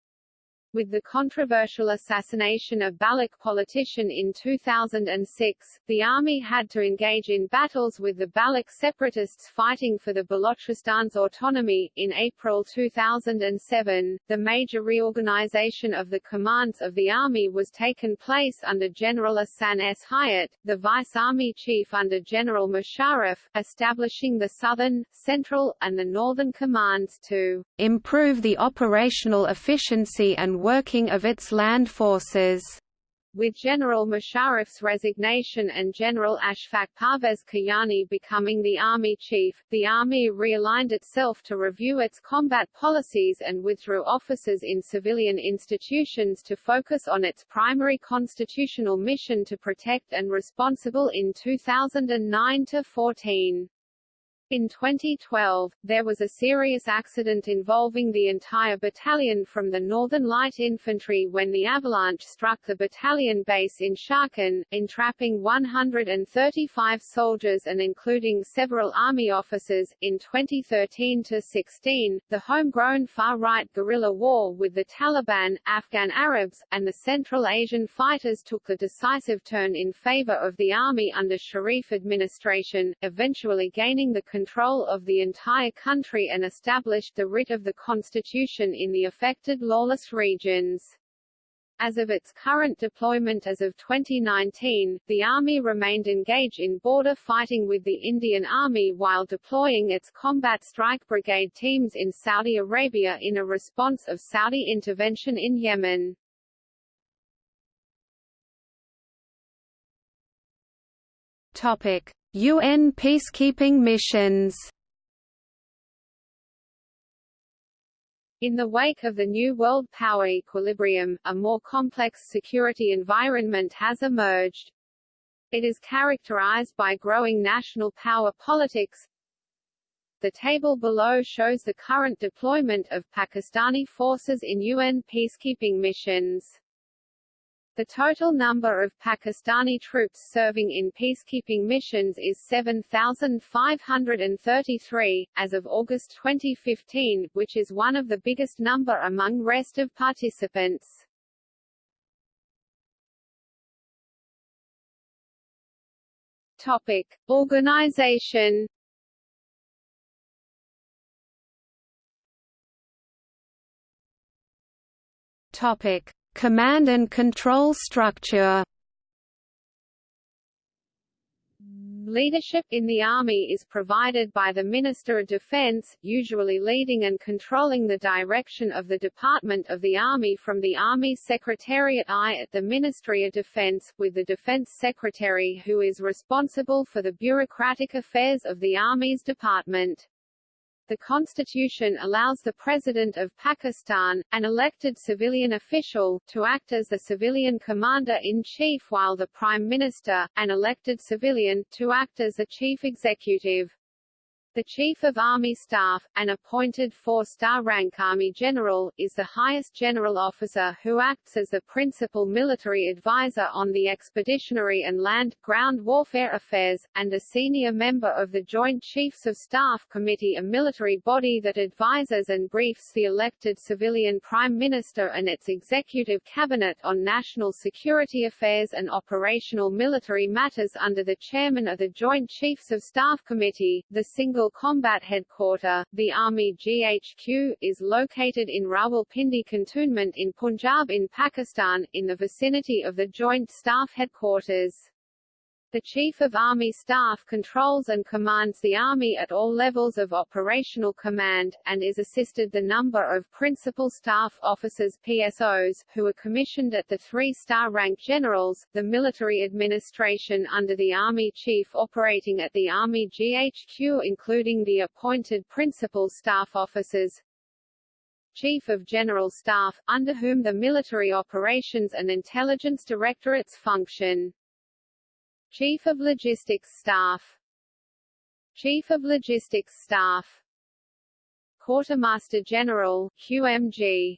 With the controversial assassination of Baloch politician in 2006, the army had to engage in battles with the Baloch separatists fighting for the Balochistan's autonomy. In April 2007, the major reorganization of the commands of the army was taken place under General Ahsan S. Hyat, the vice army chief under General Musharraf, establishing the southern, central, and the northern commands to improve the operational efficiency and working of its land forces. With General Musharraf's resignation and General Ashfaq Parvez Kayani becoming the army chief, the army realigned itself to review its combat policies and withdrew officers in civilian institutions to focus on its primary constitutional mission to protect and responsible in 2009–14. In 2012, there was a serious accident involving the entire battalion from the Northern Light Infantry when the avalanche struck the battalion base in Siachen, entrapping 135 soldiers and including several army officers. In 2013 to 16, the homegrown far-right guerrilla war with the Taliban, Afghan Arabs, and the Central Asian fighters took the decisive turn in favor of the army under Sharif administration, eventually gaining the control of the entire country and established the writ of the constitution in the affected lawless regions. As of its current deployment as of 2019, the Army remained engaged in border fighting with the Indian Army while deploying its combat strike brigade teams in Saudi Arabia in a response of Saudi intervention in Yemen. Topic. UN peacekeeping missions In the wake of the new world power equilibrium, a more complex security environment has emerged. It is characterized by growing national power politics. The table below shows the current deployment of Pakistani forces in UN peacekeeping missions. The total number of Pakistani troops serving in peacekeeping missions is 7,533, as of August 2015, which is one of the biggest number among rest of participants. Topic. Organization Topic. Command and control structure Leadership in the Army is provided by the Minister of Defense, usually leading and controlling the direction of the Department of the Army from the Army Secretariat I at the Ministry of Defense, with the Defense Secretary who is responsible for the bureaucratic affairs of the Army's department. The constitution allows the President of Pakistan, an elected civilian official, to act as the civilian commander-in-chief while the Prime Minister, an elected civilian, to act as the chief executive. The Chief of Army Staff, an appointed four-star rank Army General, is the highest general officer who acts as the principal military advisor on the expeditionary and land-ground warfare affairs, and a senior member of the Joint Chiefs of Staff Committee a military body that advises and briefs the elected civilian Prime Minister and its executive cabinet on national security affairs and operational military matters under the chairman of the Joint Chiefs of Staff Committee, the single Single Combat Headquarter, the Army GHQ, is located in Rawalpindi Cantonment in Punjab in Pakistan, in the vicinity of the Joint Staff Headquarters. The Chief of Army Staff controls and commands the Army at all levels of operational command, and is assisted the number of Principal Staff Officers PSOs, who are commissioned at the three-star rank generals, the military administration under the Army Chief operating at the Army GHQ including the appointed Principal Staff Officers, Chief of General Staff, under whom the Military Operations and Intelligence Directorates function. Chief of Logistics Staff. Chief of Logistics Staff. Quartermaster General, QMG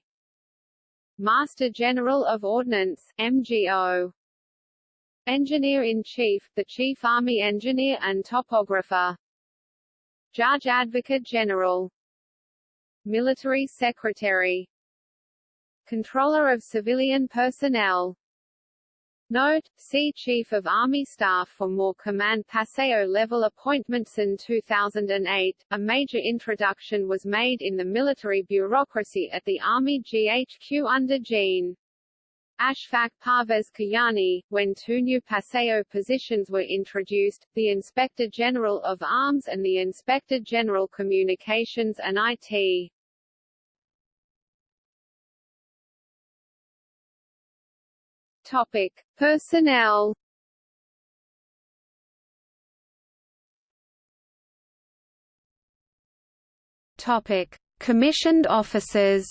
Master General of Ordnance, MGO Engineer-in-Chief, the Chief Army Engineer and Topographer. Judge Advocate General. Military Secretary. Controller of Civilian Personnel Note, see Chief of Army Staff for more command PSO level appointments in 2008. A major introduction was made in the military bureaucracy at the Army GHQ under Gen. Ashfaq Parvez Kayani, when two new PSO positions were introduced, the Inspector General of Arms and the Inspector General Communications and IT. Topic: Personnel. Topic: Commissioned officers.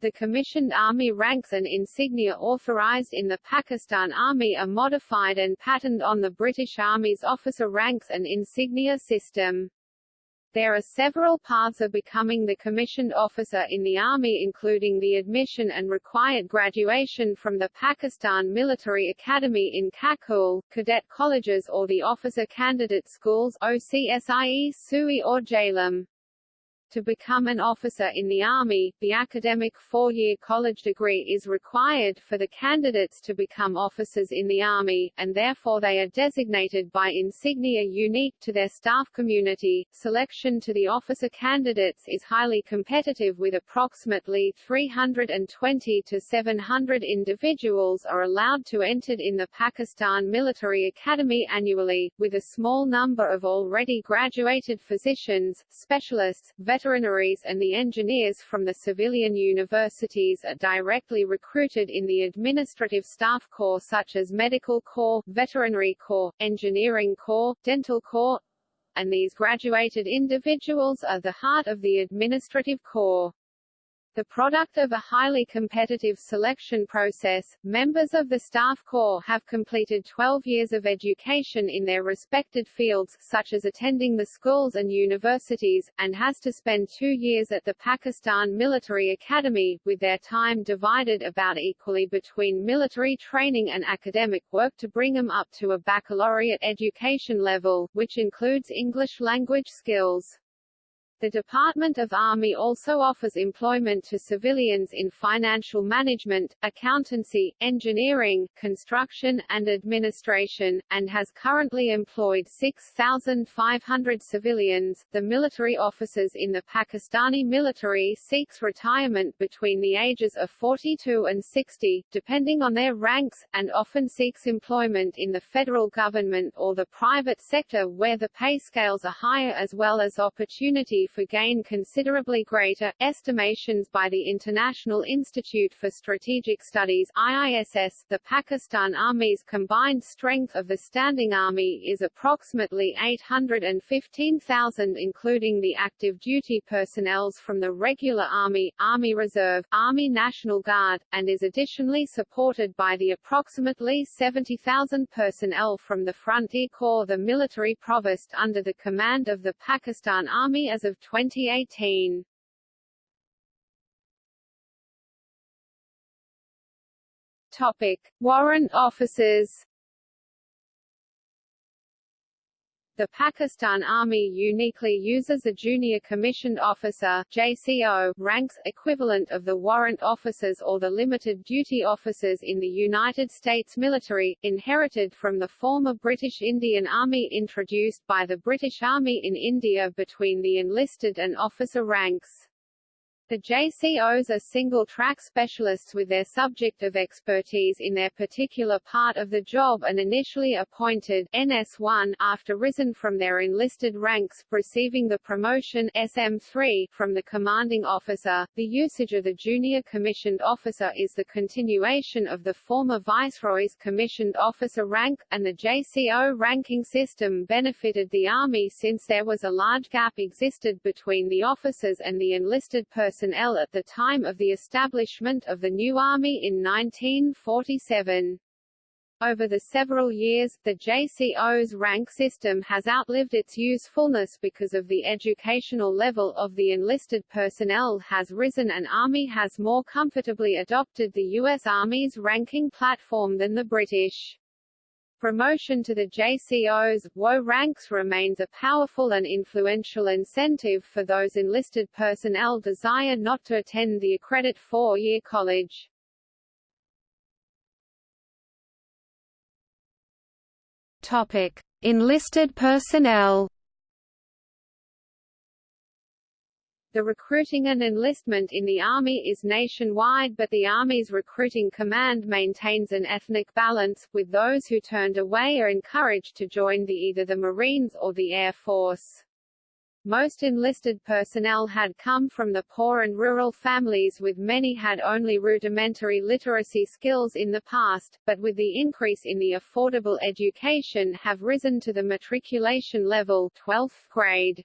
The commissioned army ranks and insignia authorized in the Pakistan Army are modified and patterned on the British Army's officer ranks and insignia system. There are several paths of becoming the commissioned officer in the Army including the admission and required graduation from the Pakistan Military Academy in Kakul, cadet colleges or the officer candidate schools OCSIE, SUI or Jhelum. To become an officer in the Army, the academic four-year college degree is required for the candidates to become officers in the Army, and therefore they are designated by insignia unique to their staff community. Selection to the officer candidates is highly competitive with approximately 320 to 700 individuals are allowed to enter in the Pakistan Military Academy annually, with a small number of already graduated physicians, specialists, veterinaries and the engineers from the civilian universities are directly recruited in the administrative staff corps such as Medical Corps, Veterinary Corps, Engineering Corps, Dental Corps, and these graduated individuals are the heart of the administrative corps. The product of a highly competitive selection process, members of the staff corps have completed 12 years of education in their respected fields, such as attending the schools and universities, and has to spend two years at the Pakistan Military Academy, with their time divided about equally between military training and academic work to bring them up to a baccalaureate education level, which includes English language skills. The Department of Army also offers employment to civilians in financial management, accountancy, engineering, construction, and administration, and has currently employed 6,500 civilians. The military officers in the Pakistani military seeks retirement between the ages of 42 and 60, depending on their ranks, and often seeks employment in the federal government or the private sector where the pay scales are higher as well as opportunity for gain considerably greater. Estimations by the International Institute for Strategic Studies IISS, the Pakistan Army's combined strength of the Standing Army is approximately 815,000 including the active duty personnel from the regular Army, Army Reserve, Army National Guard, and is additionally supported by the approximately 70,000 personnel from the Frontier Corps the military provost under the command of the Pakistan Army as of 2018. Topic: Warrant officers. The Pakistan Army uniquely uses a junior commissioned officer JCO ranks equivalent of the warrant officers or the limited duty officers in the United States military, inherited from the former British Indian Army introduced by the British Army in India between the enlisted and officer ranks. The JCOs are single-track specialists with their subject of expertise in their particular part of the job and initially appointed NS1 after risen from their enlisted ranks, receiving the promotion SM3 from the commanding officer. The usage of the junior commissioned officer is the continuation of the former viceroy's commissioned officer rank, and the JCO ranking system benefited the Army since there was a large gap existed between the officers and the enlisted personnel personnel at the time of the establishment of the new army in 1947. Over the several years, the JCO's rank system has outlived its usefulness because of the educational level of the enlisted personnel has risen and Army has more comfortably adopted the U.S. Army's ranking platform than the British. Promotion to the JCO's WO ranks remains a powerful and influential incentive for those enlisted personnel desire not to attend the accredit four-year college. Topic: Enlisted personnel. The recruiting and enlistment in the Army is nationwide but the Army's recruiting command maintains an ethnic balance, with those who turned away are encouraged to join the either the Marines or the Air Force. Most enlisted personnel had come from the poor and rural families with many had only rudimentary literacy skills in the past, but with the increase in the affordable education have risen to the matriculation level 12th grade.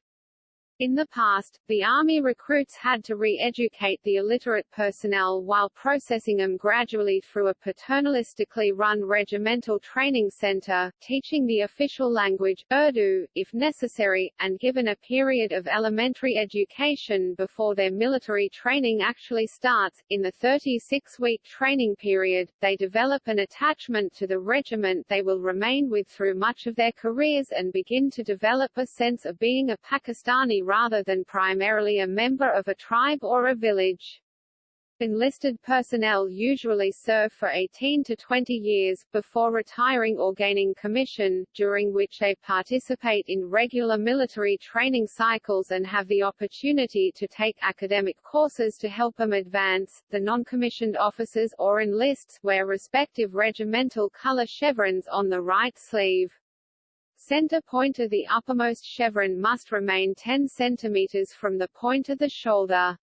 In the past, the Army recruits had to re-educate the illiterate personnel while processing them gradually through a paternalistically run regimental training center, teaching the official language, Urdu, if necessary, and given a period of elementary education before their military training actually starts. In the 36-week training period, they develop an attachment to the regiment they will remain with through much of their careers and begin to develop a sense of being a Pakistani rather than primarily a member of a tribe or a village. Enlisted personnel usually serve for 18 to 20 years, before retiring or gaining commission, during which they participate in regular military training cycles and have the opportunity to take academic courses to help them advance. The non-commissioned officers or enlists wear respective regimental color chevrons on the right sleeve. Center point of the uppermost chevron must remain 10 cm from the point of the shoulder.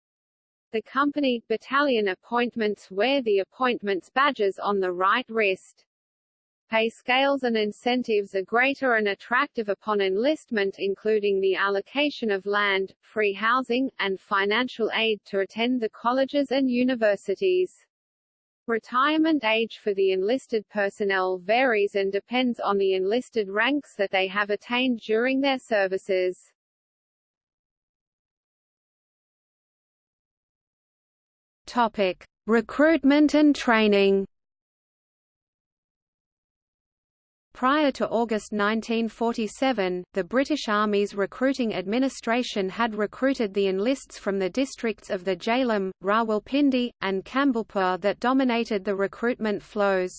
The company battalion appointments wear the appointments badges on the right wrist. Pay scales and incentives are greater and attractive upon enlistment including the allocation of land, free housing, and financial aid to attend the colleges and universities. Retirement age for the enlisted personnel varies and depends on the enlisted ranks that they have attained during their services. Topic: Recruitment and training. Prior to August 1947, the British Army's recruiting administration had recruited the enlists from the districts of the Jhelum, Rawalpindi, and Campbellpur that dominated the recruitment flows.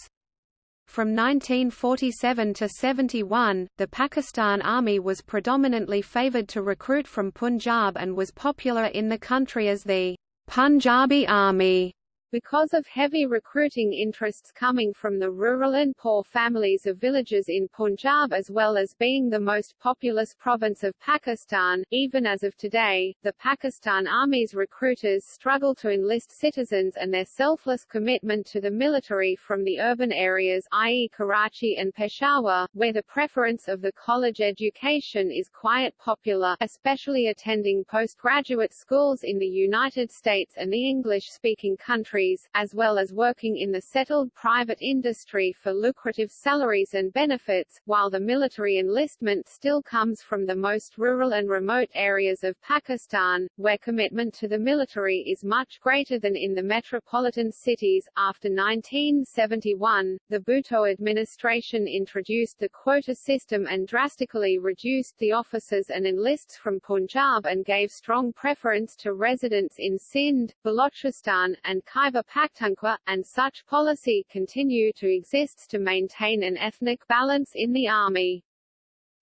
From 1947 to 71, the Pakistan Army was predominantly favoured to recruit from Punjab and was popular in the country as the Punjabi Army. Because of heavy recruiting interests coming from the rural and poor families of villages in Punjab as well as being the most populous province of Pakistan, even as of today, the Pakistan Army's recruiters struggle to enlist citizens and their selfless commitment to the military from the urban areas i.e. Karachi and Peshawar, where the preference of the college education is quite popular, especially attending postgraduate schools in the United States and the English-speaking countries countries, as well as working in the settled private industry for lucrative salaries and benefits, while the military enlistment still comes from the most rural and remote areas of Pakistan, where commitment to the military is much greater than in the metropolitan cities. After 1971, the Bhutto administration introduced the quota system and drastically reduced the officers and enlists from Punjab and gave strong preference to residents in Sindh, Balochistan, and Khyber Khyber Pakhtunkhwa, and such policy continue to exist to maintain an ethnic balance in the army.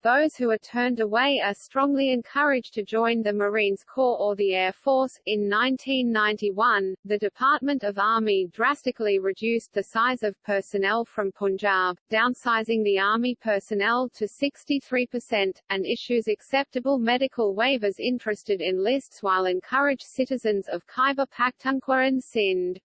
Those who are turned away are strongly encouraged to join the Marines Corps or the Air Force. In 1991, the Department of Army drastically reduced the size of personnel from Punjab, downsizing the Army personnel to 63%, and issues acceptable medical waivers interested in lists while encourage citizens of Khyber Pakhtunkhwa and Sindh.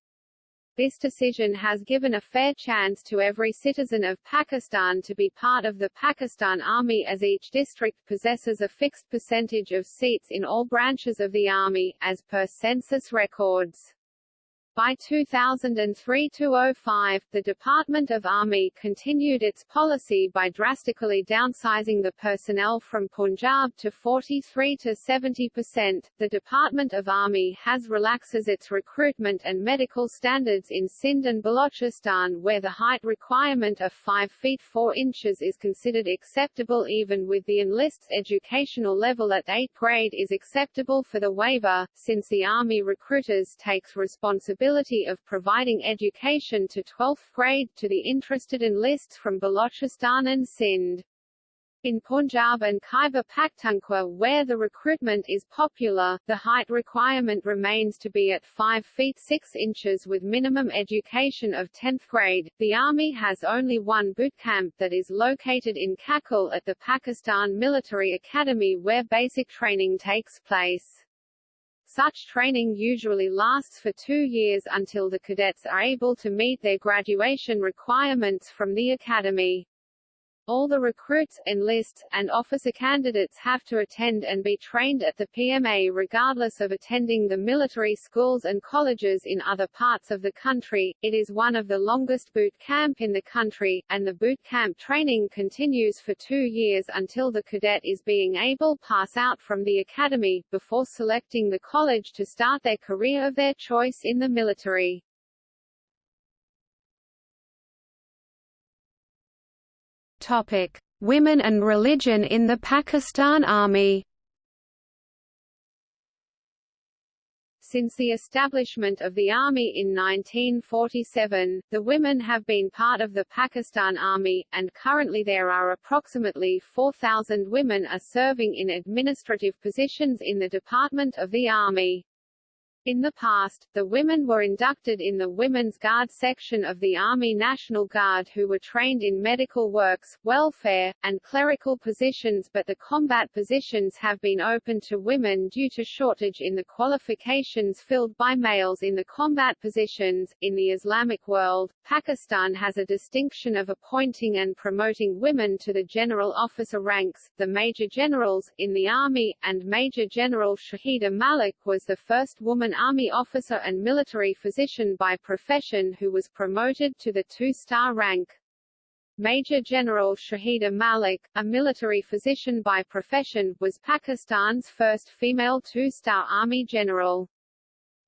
This decision has given a fair chance to every citizen of Pakistan to be part of the Pakistan Army as each district possesses a fixed percentage of seats in all branches of the Army, as per census records. By 2003–05, the Department of Army continued its policy by drastically downsizing the personnel from Punjab to 43 to 70%. The Department of Army has relaxes its recruitment and medical standards in Sindh and Balochistan where the height requirement of 5 feet 4 inches is considered acceptable even with the enlist's educational level at 8th grade is acceptable for the waiver, since the Army recruiters takes responsibility responsibility of providing education to 12th grade to the interested enlists from Balochistan and Sindh. In Punjab and Khyber Pakhtunkhwa where the recruitment is popular, the height requirement remains to be at 5 feet 6 inches with minimum education of 10th grade. The Army has only one boot camp that is located in Kakul at the Pakistan Military Academy where basic training takes place. Such training usually lasts for two years until the cadets are able to meet their graduation requirements from the academy. All the recruits, enlists, and officer candidates have to attend and be trained at the PMA regardless of attending the military schools and colleges in other parts of the country. It is one of the longest boot camp in the country, and the boot camp training continues for two years until the cadet is being able pass out from the academy, before selecting the college to start their career of their choice in the military. Topic: Women and religion in the Pakistan Army. Since the establishment of the Army in 1947, the women have been part of the Pakistan Army, and currently there are approximately 4,000 women are serving in administrative positions in the Department of the Army. In the past, the women were inducted in the Women's Guard section of the Army National Guard who were trained in medical works, welfare, and clerical positions but the combat positions have been open to women due to shortage in the qualifications filled by males in the combat positions. In the Islamic world, Pakistan has a distinction of appointing and promoting women to the general officer ranks, the Major Generals, in the Army, and Major General Shahida Malik was the first woman an Army officer and military physician by profession who was promoted to the two-star rank. Major General Shahida Malik, a military physician by profession, was Pakistan's first female two-star Army general.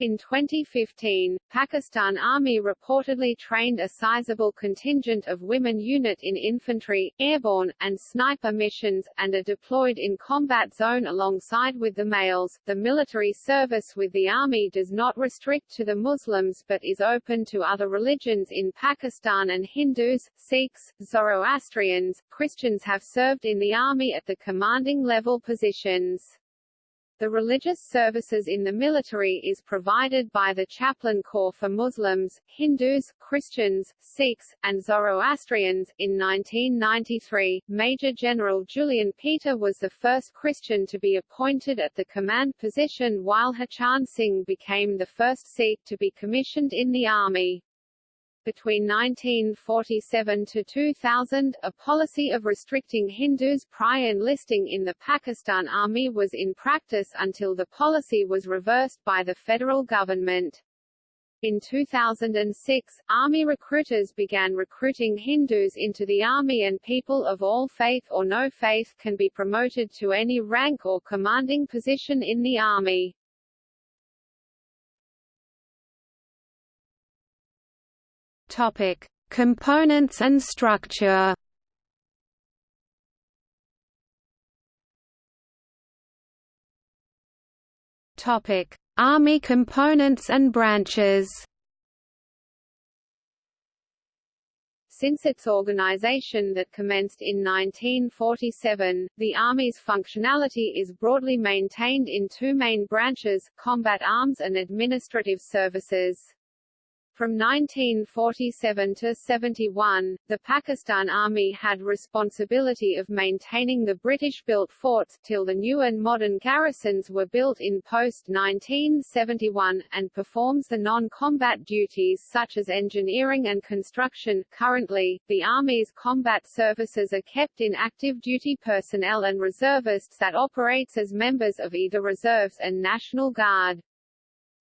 In 2015, Pakistan Army reportedly trained a sizable contingent of women unit in infantry, airborne, and sniper missions, and are deployed in combat zone alongside with the males. The military service with the army does not restrict to the Muslims but is open to other religions in Pakistan and Hindus, Sikhs, Zoroastrians, Christians have served in the army at the commanding level positions. The religious services in the military is provided by the Chaplain Corps for Muslims, Hindus, Christians, Sikhs, and Zoroastrians. In 1993, Major General Julian Peter was the first Christian to be appointed at the command position while Harcharan Singh became the first Sikh to be commissioned in the army. Between 1947 to 2000, a policy of restricting Hindus prior enlisting in the Pakistan Army was in practice until the policy was reversed by the federal government. In 2006, Army recruiters began recruiting Hindus into the Army and people of all faith or no faith can be promoted to any rank or commanding position in the Army. Topic: Components and structure. Topic: Army components and branches. Since its organization that commenced in 1947, the Army's functionality is broadly maintained in two main branches, combat arms and administrative services. From 1947 to 71, the Pakistan Army had responsibility of maintaining the British-built forts till the new and modern garrisons were built in post-1971, and performs the non-combat duties such as engineering and construction. Currently, the Army's combat services are kept in active duty personnel and reservists that operates as members of either reserves and National Guard.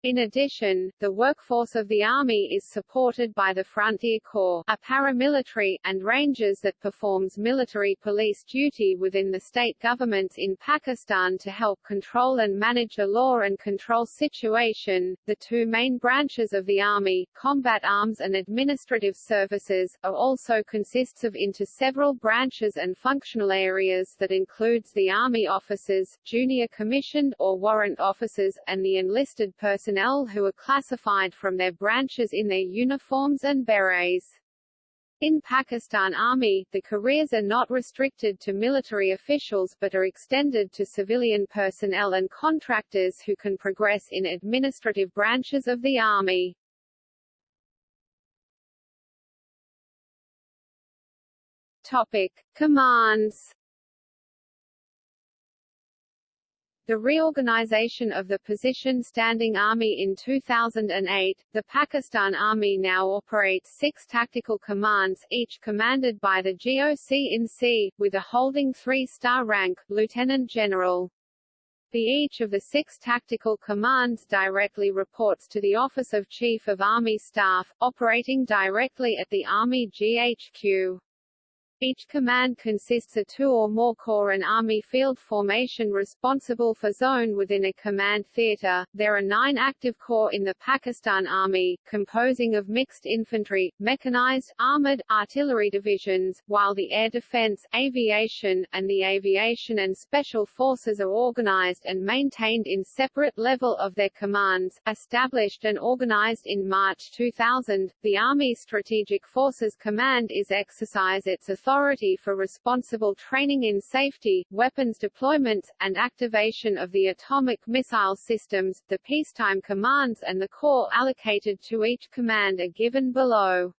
In addition, the workforce of the Army is supported by the Frontier Corps, a paramilitary, and Rangers that performs military police duty within the state governments in Pakistan to help control and manage the law and control situation. The two main branches of the Army, combat arms and administrative services, are also consists of into several branches and functional areas that includes the Army officers, junior commissioned or warrant officers, and the enlisted personnel personnel who are classified from their branches in their uniforms and berets. In Pakistan Army, the careers are not restricted to military officials but are extended to civilian personnel and contractors who can progress in administrative branches of the Army. Topic. Commands The reorganization of the position Standing Army in 2008, the Pakistan Army now operates six tactical commands, each commanded by the GOC in C, with a holding three-star rank, Lieutenant General. The each of the six tactical commands directly reports to the Office of Chief of Army Staff, operating directly at the Army GHQ. Each command consists of two or more corps and army field formation responsible for zone within a command theater. There are nine active corps in the Pakistan Army, composing of mixed infantry, mechanized, armored, artillery divisions, while the air defense, aviation, and the aviation and special forces are organized and maintained in separate level of their commands. Established and organized in March 2000, the Army Strategic Forces Command is exercise its authority authority for responsible training in safety, weapons deployments, and activation of the atomic missile systems. The peacetime commands and the corps allocated to each command are given below.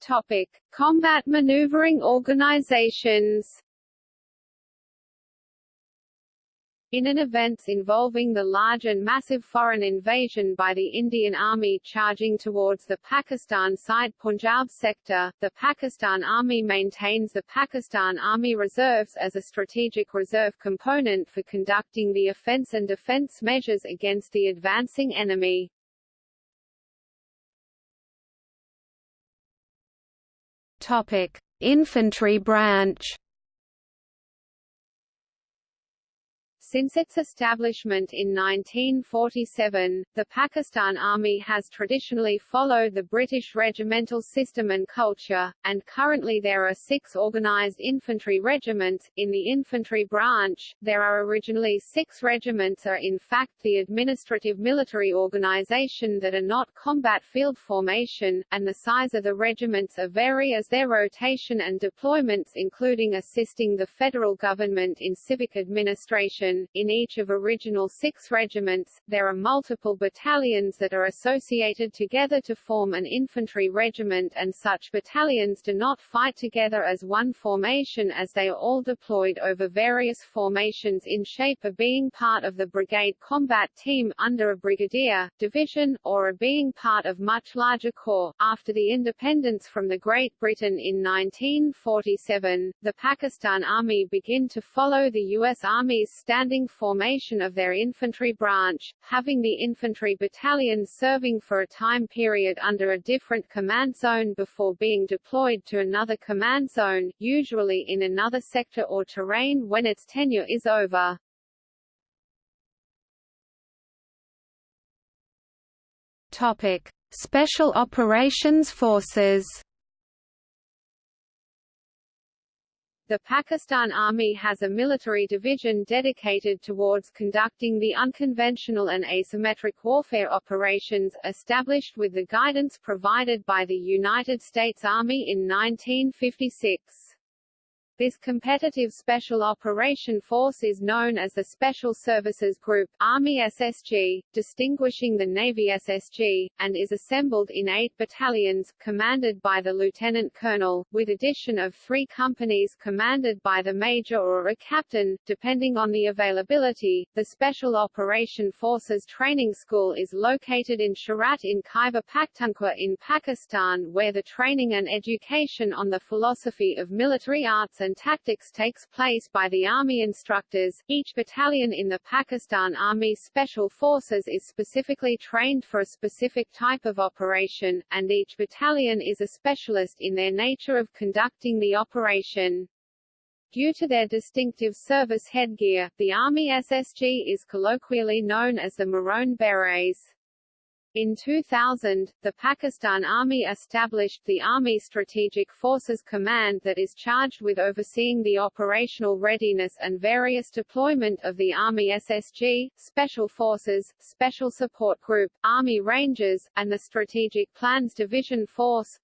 Topic: Combat maneuvering organizations. In an events involving the large and massive foreign invasion by the Indian Army charging towards the Pakistan side Punjab sector, the Pakistan Army maintains the Pakistan Army Reserves as a strategic reserve component for conducting the offence and defence measures against the advancing enemy. Topic: Infantry branch Since its establishment in 1947, the Pakistan Army has traditionally followed the British regimental system and culture, and currently there are six organised infantry regiments. In the infantry branch, there are originally six regiments are in fact the administrative military organisation that are not combat field formation, and the size of the regiments are vary as their rotation and deployments including assisting the federal government in civic administration, in each of original six regiments, there are multiple battalions that are associated together to form an infantry regiment and such battalions do not fight together as one formation as they are all deployed over various formations in shape of being part of the brigade combat team under a brigadier, division, or a being part of much larger corps. After the independence from the Great Britain in 1947, the Pakistan Army began to follow the U.S. Army's standing formation of their infantry branch, having the infantry battalions serving for a time period under a different command zone before being deployed to another command zone, usually in another sector or terrain when its tenure is over. Topic: Special Operations Forces The Pakistan Army has a military division dedicated towards conducting the unconventional and asymmetric warfare operations, established with the guidance provided by the United States Army in 1956. This competitive Special Operation Force is known as the Special Services Group Army SSG, distinguishing the Navy SSG, and is assembled in eight battalions, commanded by the lieutenant colonel, with addition of three companies commanded by the major or a captain, depending on the availability. The Special Operation Forces Training School is located in Cherat in Khyber Pakhtunkhwa in Pakistan where the training and education on the philosophy of military arts and tactics takes place by the Army instructors. Each battalion in the Pakistan Army Special Forces is specifically trained for a specific type of operation, and each battalion is a specialist in their nature of conducting the operation. Due to their distinctive service headgear, the Army SSG is colloquially known as the Maroon Berets. In 2000, the Pakistan Army established the Army Strategic Forces Command that is charged with overseeing the operational readiness and various deployment of the Army SSG, Special Forces, Special Support Group, Army Rangers, and the Strategic Plans Division Force,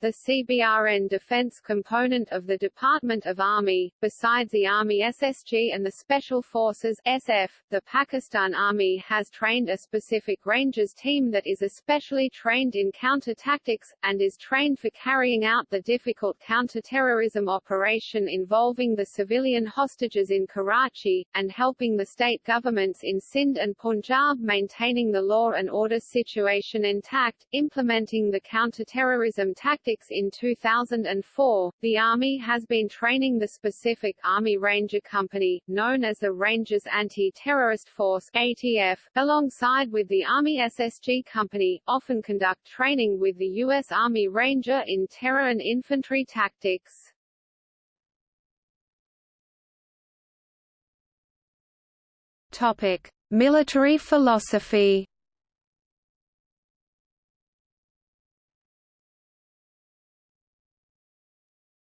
the CBRN defense component of the Department of Army. Besides the Army SSG and the Special Forces SF, the Pakistan Army has trained a specific Rangers team that is especially trained in counter-tactics, and is trained for carrying out the difficult counter-terrorism operation involving the civilian hostages in Karachi, and helping the state governments in Sindh and Punjab maintaining the law and order situation intact, implementing the counter-terrorism tactics in 2004, the Army has been training the specific Army Ranger Company, known as the Rangers Anti-Terrorist Force ATF, alongside with the Army SSG Company, often conduct training with the U.S. Army Ranger in terror and infantry tactics. Topic: Military philosophy.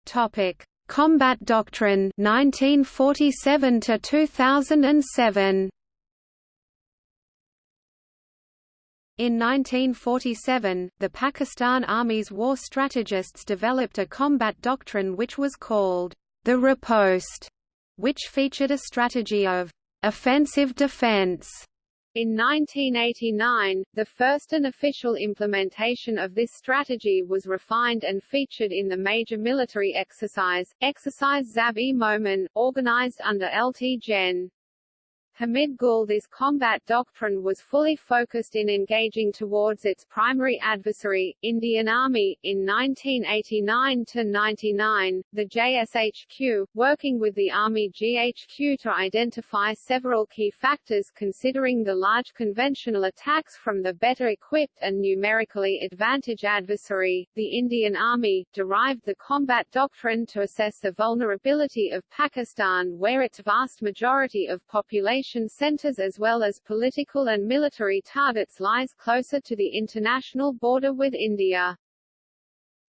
Topic: Combat Doctrine 1947 to 2007. In 1947, the Pakistan Army's war strategists developed a combat doctrine which was called the riposte, which featured a strategy of offensive defense in 1989, the first and official implementation of this strategy was refined and featured in the major military exercise, Exercise Zarb-e-Momin, organized under Lt. Gen. Hamid Gul's combat doctrine was fully focused in engaging towards its primary adversary, Indian Army, in 1989–99, the JSHQ, working with the Army GHQ to identify several key factors considering the large conventional attacks from the better equipped and numerically advantaged adversary, the Indian Army, derived the combat doctrine to assess the vulnerability of Pakistan where its vast majority of population operation centers as well as political and military targets lies closer to the international border with India.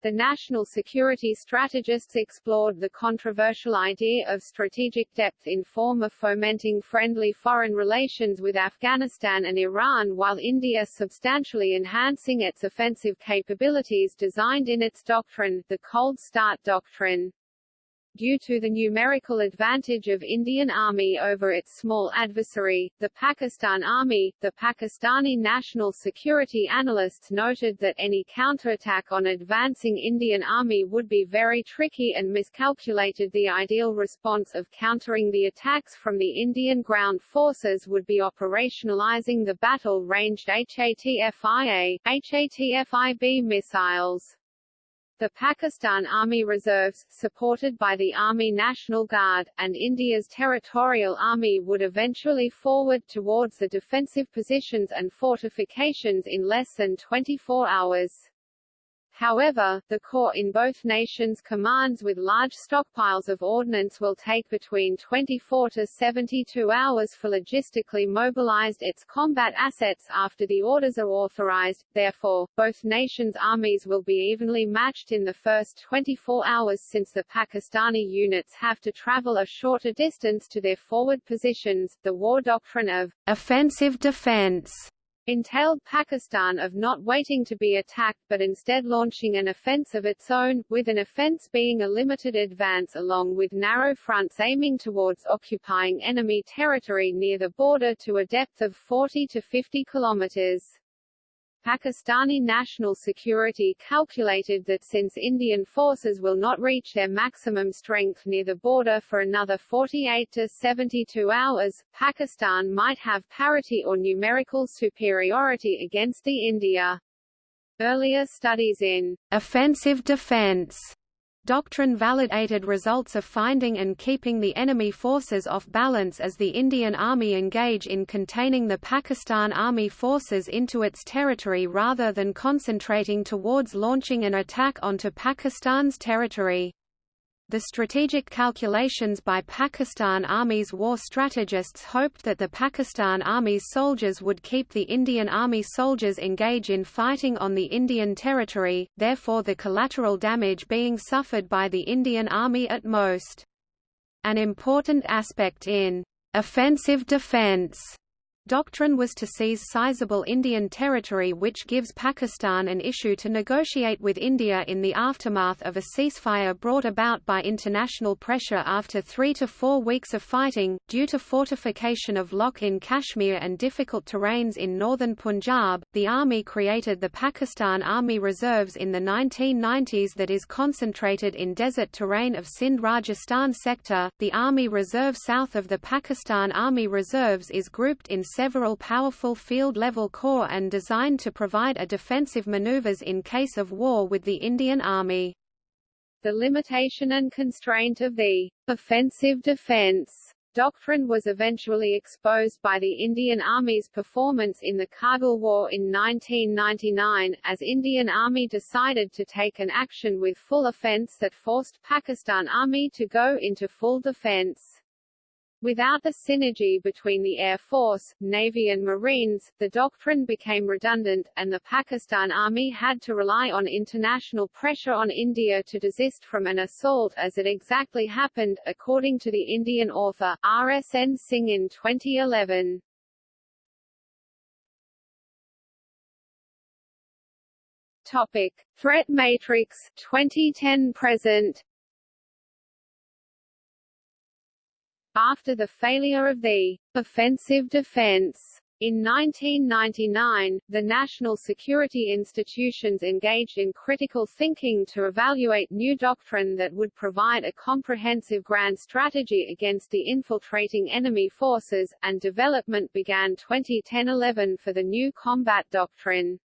The national security strategists explored the controversial idea of strategic depth in form of fomenting friendly foreign relations with Afghanistan and Iran while India substantially enhancing its offensive capabilities designed in its doctrine, the Cold Start Doctrine. Due to the numerical advantage of Indian Army over its small adversary, the Pakistan Army, the Pakistani national security analysts noted that any counterattack on advancing Indian Army would be very tricky and miscalculated the ideal response of countering the attacks from the Indian ground forces would be operationalizing the battle-ranged Hatf-IA, Hatf-IB missiles. The Pakistan Army Reserves, supported by the Army National Guard, and India's Territorial Army would eventually forward towards the defensive positions and fortifications in less than 24 hours. However, the corps in both nations commands with large stockpiles of ordnance will take between 24 to 72 hours for logistically mobilized its combat assets after the orders are authorized, therefore, both nations' armies will be evenly matched in the first 24 hours since the Pakistani units have to travel a shorter distance to their forward positions. The war doctrine of offensive defense entailed Pakistan of not waiting to be attacked but instead launching an offence of its own, with an offence being a limited advance along with narrow fronts aiming towards occupying enemy territory near the border to a depth of 40 to 50 kilometers. Pakistani National Security calculated that since Indian forces will not reach their maximum strength near the border for another 48 to 72 hours, Pakistan might have parity or numerical superiority against the India. Earlier studies in offensive defense doctrine validated results of finding and keeping the enemy forces off balance as the Indian Army engage in containing the Pakistan Army forces into its territory rather than concentrating towards launching an attack onto Pakistan's territory. The strategic calculations by Pakistan Army's war strategists hoped that the Pakistan Army's soldiers would keep the Indian Army soldiers engage in fighting on the Indian territory, therefore the collateral damage being suffered by the Indian Army at most. An important aspect in offensive defense Doctrine was to seize sizable Indian territory which gives Pakistan an issue to negotiate with India in the aftermath of a ceasefire brought about by international pressure after three to four weeks of fighting, due to fortification of LoC in Kashmir and difficult terrains in northern Punjab. The army created the Pakistan Army Reserves in the 1990s that is concentrated in desert terrain of Sindh Rajasthan sector. The Army Reserve south of the Pakistan Army Reserves is grouped in several powerful field-level corps and designed to provide a defensive maneuvers in case of war with the Indian Army. The limitation and constraint of the offensive defense doctrine was eventually exposed by the Indian Army's performance in the Kargil War in 1999, as Indian Army decided to take an action with full offense that forced Pakistan Army to go into full defense. Without the synergy between the Air Force, Navy and Marines, the doctrine became redundant, and the Pakistan Army had to rely on international pressure on India to desist from an assault as it exactly happened, according to the Indian author, R. S. N. Singh in 2011. Topic. Threat Matrix 2010-present After the failure of the offensive defense in 1999, the national security institutions engaged in critical thinking to evaluate new doctrine that would provide a comprehensive grand strategy against the infiltrating enemy forces, and development began 2010-11 for the new combat doctrine.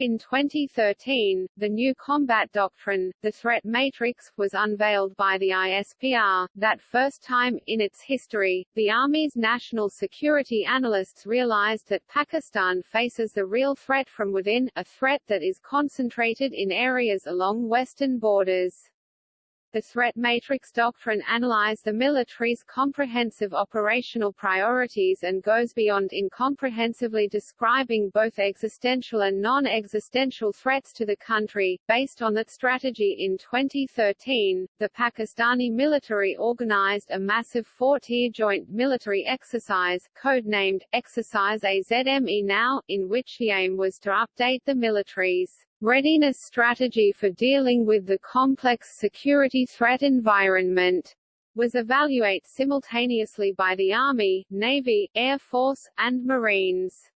In 2013, the new combat doctrine, the threat matrix, was unveiled by the ISPR. That first time, in its history, the Army's national security analysts realized that Pakistan faces a real threat from within, a threat that is concentrated in areas along western borders. The threat matrix doctrine analyzes the military's comprehensive operational priorities and goes beyond incomprehensively describing both existential and non-existential threats to the country. Based on that strategy in 2013, the Pakistani military organized a massive four-tier joint military exercise, codenamed Exercise Azm-e-Nau, in which the aim was to update the military's readiness strategy for dealing with the complex security threat environment was evaluated simultaneously by the Army, Navy, Air Force, and Marines.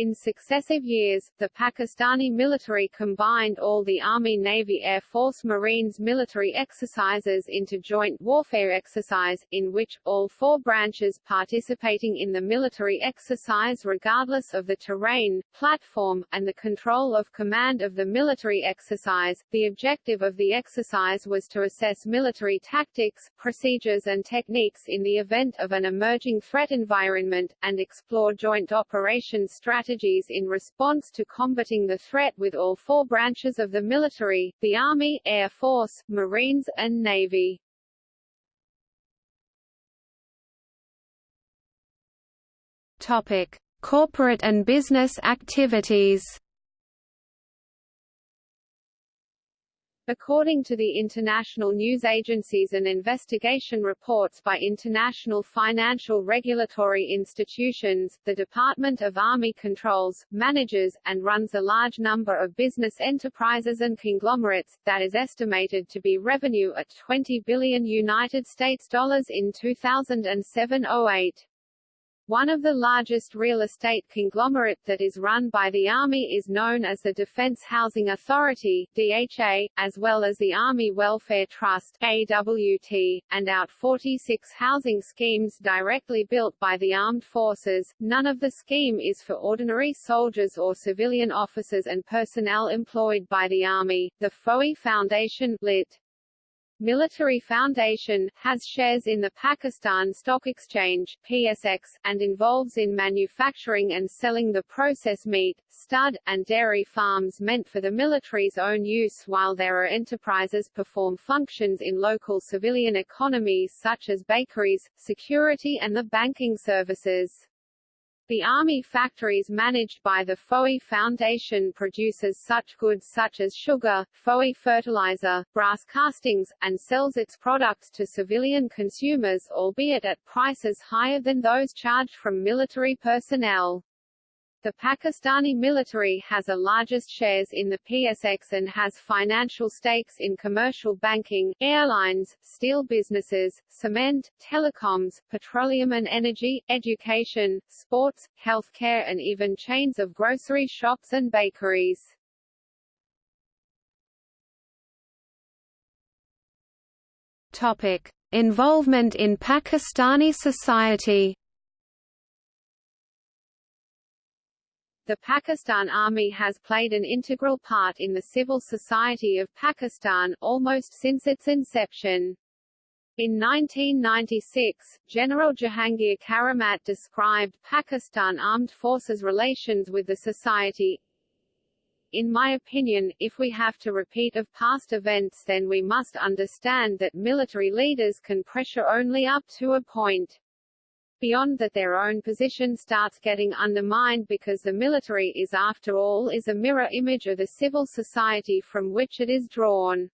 In successive years, the Pakistani military combined all the Army Navy Air Force Marines military exercises into joint warfare exercise, in which, all four branches participating in the military exercise regardless of the terrain, platform, and the control of command of the military exercise. The objective of the exercise was to assess military tactics, procedures and techniques in the event of an emerging threat environment, and explore joint operations strategies strategies in response to combating the threat with all four branches of the military, the Army, Air Force, Marines, and Navy. Topic: Corporate and business activities. According to the international news agencies and investigation reports by international financial regulatory institutions, the Department of Army controls, manages, and runs a large number of business enterprises and conglomerates, that is estimated to be revenue at 20 billion United States dollars in 2007-08. One of the largest real estate conglomerate that is run by the Army is known as the Defense Housing Authority DHA, as well as the Army Welfare Trust AWT, and out 46 housing schemes directly built by the armed forces. None of the scheme is for ordinary soldiers or civilian officers and personnel employed by the Army. The Fauji Foundation lit. Military Foundation, has shares in the Pakistan Stock Exchange PSX, and involves in manufacturing and selling the processed meat, stud, and dairy farms meant for the military's own use while there are enterprises perform functions in local civilian economies such as bakeries, security and the banking services. The army factories managed by the Fauji Foundation produces such goods such as sugar, Fauji fertilizer, brass castings, and sells its products to civilian consumers albeit at prices higher than those charged from military personnel. The Pakistani military has the largest shares in the PSX and has financial stakes in commercial banking, airlines, steel businesses, cement, telecoms, petroleum and energy, education, sports, healthcare and even chains of grocery shops and bakeries. Topic: Involvement in Pakistani society The Pakistan Army has played an integral part in the civil society of Pakistan, almost since its inception. In 1996, General Jahangir Karamat described Pakistan Armed Forces' relations with the society, in my opinion, if we have to repeat of past events then we must understand that military leaders can pressure only up to a point beyond that their own position starts getting undermined because the military is after all is a mirror image of the civil society from which it is drawn.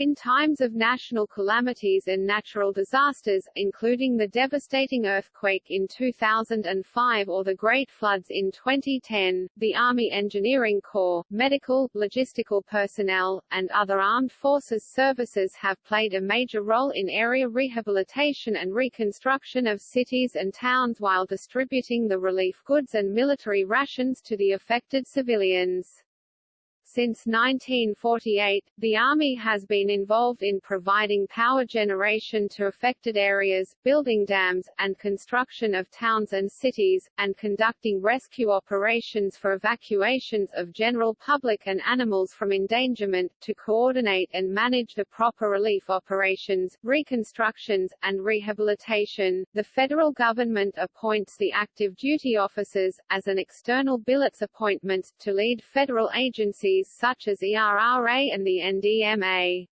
In times of national calamities and natural disasters, including the devastating earthquake in 2005 or the great floods in 2010, the Army Engineering Corps, medical, logistical personnel, and other armed forces services have played a major role in area rehabilitation and reconstruction of cities and towns while distributing the relief goods and military rations to the affected civilians. Since 1948, the Army has been involved in providing power generation to affected areas, building dams, and construction of towns and cities, and conducting rescue operations for evacuations of general public and animals from endangerment, to coordinate and manage the proper relief operations, reconstructions, and rehabilitation. The federal government appoints the active duty officers, as an external billets appointment, to lead federal agencies such as ERRA and the NDMA.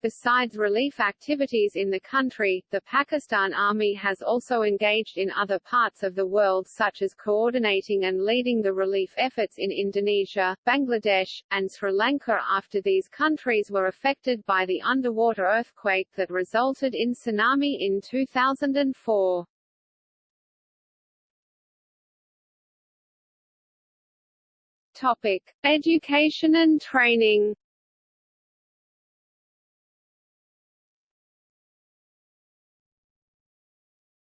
Besides relief activities in the country, the Pakistan Army has also engaged in other parts of the world such as coordinating and leading the relief efforts in Indonesia, Bangladesh, and Sri Lanka after these countries were affected by the underwater earthquake that resulted in tsunami in 2004. Topic: Education and training.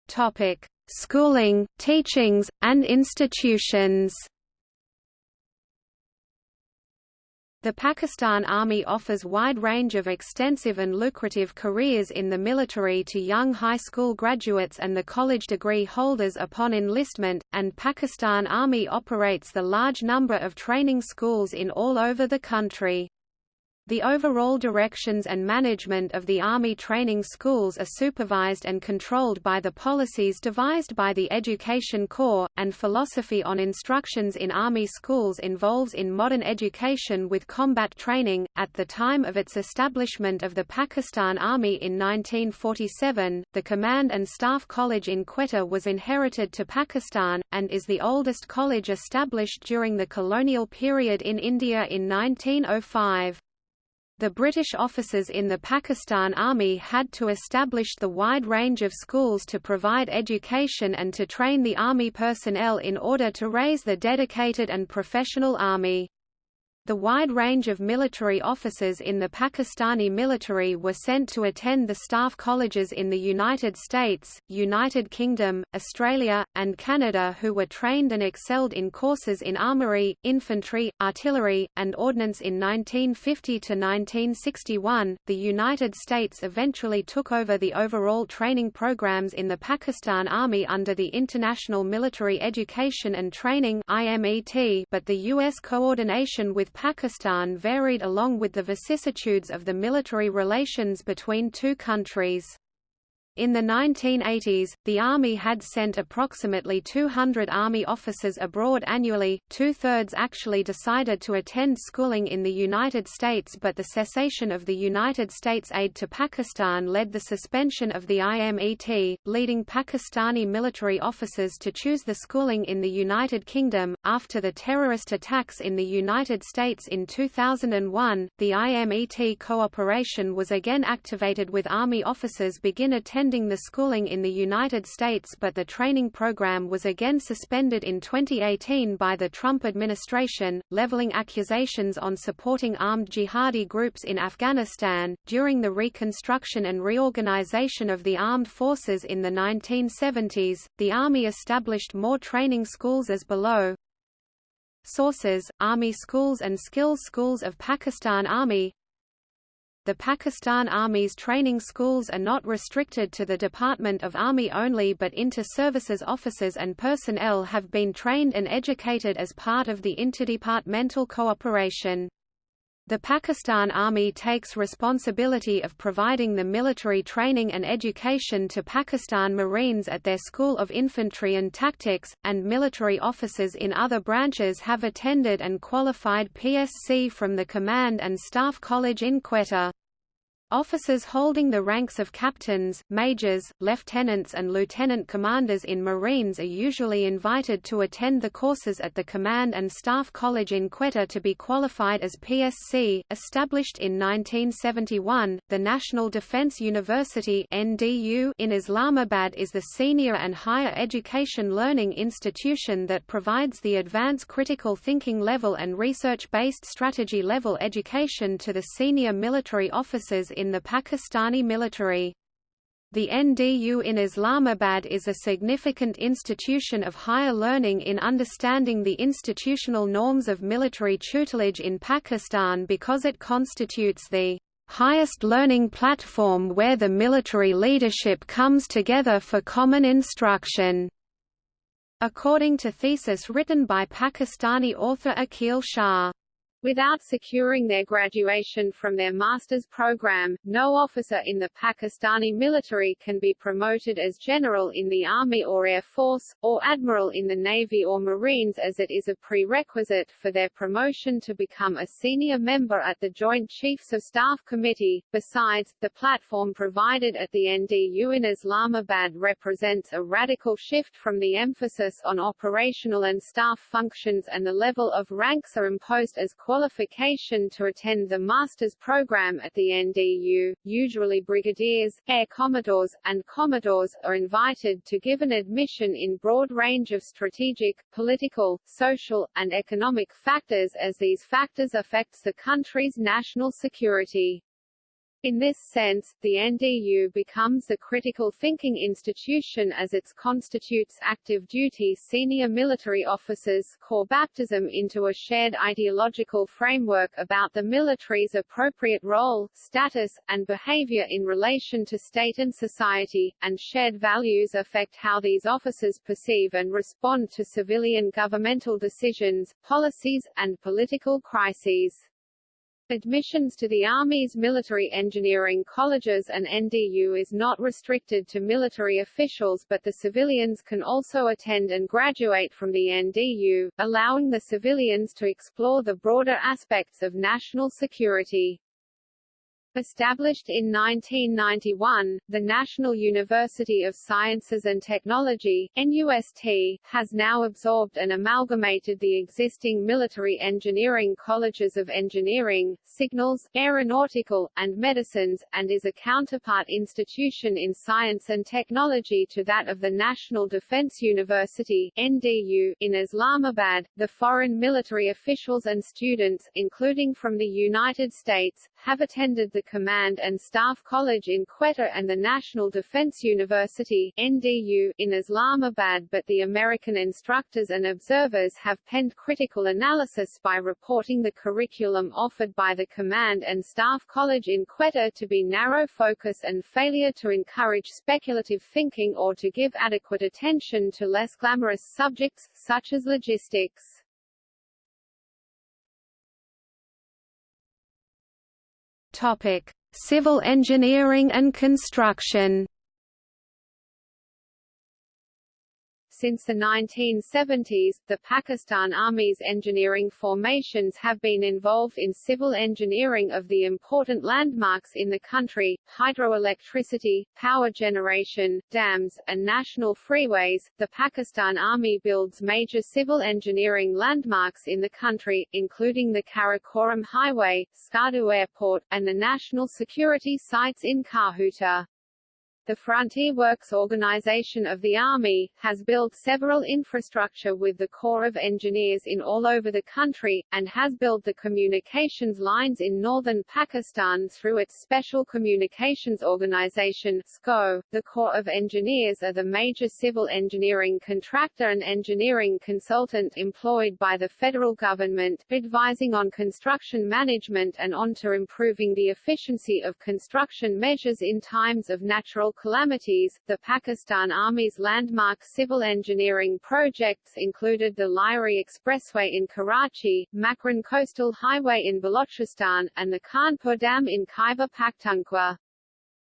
Topic: Schooling, teachings, and institutions. The Pakistan Army offers wide range of extensive and lucrative careers in the military to young high school graduates and the college degree holders upon enlistment, and Pakistan Army operates the large number of training schools in all over the country. The overall directions and management of the Army training schools are supervised and controlled by the policies devised by the Education Corps, and philosophy on instructions in Army schools involves in modern education with combat training. At the time of its establishment of the Pakistan Army in 1947, the Command and Staff College in Quetta was inherited to Pakistan, and is the oldest college established during the colonial period in India in 1905. The British officers in the Pakistan Army had to establish the wide range of schools to provide education and to train the Army personnel in order to raise the dedicated and professional Army. The wide range of military officers in the Pakistani military were sent to attend the staff colleges in the United States, United Kingdom, Australia, and Canada who were trained and excelled in courses in armory, infantry, artillery, and ordnance in 1950 to 1961. The United States eventually took over the overall training programs in the Pakistan Army under the International Military Education and Training (IMET), but the US coordination with Pakistan varied along with the vicissitudes of the military relations between two countries. In the 1980s, the Army had sent approximately 200 Army officers abroad annually, two-thirds actually decided to attend schooling in the United States but the cessation of the United States aid to Pakistan led the suspension of the IMET, leading Pakistani military officers to choose the schooling in the United Kingdom. After the terrorist attacks in the United States in 2001, the IMET cooperation was again activated with Army officers begin attending the schooling in the United States but the training program was again suspended in 2018 by the Trump administration, leveling accusations on supporting armed jihadi groups in Afghanistan. During the reconstruction and reorganization of the armed forces in the 1970s, the Army established more training schools as below. Sources, Army Schools and Skills Schools of Pakistan Army the Pakistan Army's training schools are not restricted to the Department of Army only but inter-services officers and personnel have been trained and educated as part of the interdepartmental cooperation. The Pakistan Army takes responsibility of providing the military training and education to Pakistan Marines at their School of Infantry and Tactics, and military officers in other branches have attended and qualified PSC from the Command and Staff College in Quetta. Officers holding the ranks of captains, majors, lieutenants and lieutenant commanders in Marines are usually invited to attend the courses at the Command and Staff College in Quetta to be qualified as PSC. Established in 1971, the National Defence University (NDU) in Islamabad is the senior and higher education learning institution that provides the advanced critical thinking level and research-based strategy level education to the senior military officers in the Pakistani military. The NDU in Islamabad is a significant institution of higher learning in understanding the institutional norms of military tutelage in Pakistan because it constitutes the highest learning platform where the military leadership comes together for common instruction. According to thesis written by Pakistani author Aqil Shah. Without securing their graduation from their master's program, no officer in the Pakistani military can be promoted as general in the Army or Air Force, or admiral in the Navy or Marines as it is a prerequisite for their promotion to become a senior member at the Joint Chiefs of Staff Committee. Besides, the platform provided at the NDU in Islamabad represents a radical shift from the emphasis on operational and staff functions and the level of ranks are imposed as qualification to attend the master's program at the NDU. Usually brigadiers, air commodores, and commodores are invited to give an admission in broad range of strategic, political, social, and economic factors as these factors affects the country's national security. In this sense, the NDU becomes the critical thinking institution as it constitutes active duty senior military officers core baptism into a shared ideological framework about the military's appropriate role, status, and behavior in relation to state and society, and shared values affect how these officers perceive and respond to civilian governmental decisions, policies, and political crises. Admissions to the Army's military engineering colleges and NDU is not restricted to military officials but the civilians can also attend and graduate from the NDU, allowing the civilians to explore the broader aspects of national security. Established in 1991, the National University of Sciences and Technology NUST, has now absorbed and amalgamated the existing military engineering colleges of engineering, signals, aeronautical, and medicines, and is a counterpart institution in science and technology to that of the National Defense University NDU, in Islamabad. The foreign military officials and students, including from the United States, have attended the Command and Staff College in Quetta and the National Defense University NDU, in Islamabad but the American instructors and observers have penned critical analysis by reporting the curriculum offered by the Command and Staff College in Quetta to be narrow focus and failure to encourage speculative thinking or to give adequate attention to less glamorous subjects, such as logistics. Topic: Civil engineering and construction. Since the 1970s, the Pakistan Army's engineering formations have been involved in civil engineering of the important landmarks in the country, hydroelectricity, power generation, dams, and national freeways. The Pakistan Army builds major civil engineering landmarks in the country, including the Karakoram Highway, Skardu Airport, and the national security sites in Kahuta. The Frontier Works Organization of the Army, has built several infrastructure with the Corps of Engineers in all over the country, and has built the communications lines in northern Pakistan through its Special Communications Organization SCO. The Corps of Engineers are the major civil engineering contractor and engineering consultant employed by the federal government, advising on construction management and on to improving the efficiency of construction measures in times of natural calamities, the Pakistan Army's landmark civil engineering projects included the Lyari Expressway in Karachi, Makran Coastal Highway in Balochistan, and the Khanpur Dam in Khyber Pakhtunkhwa.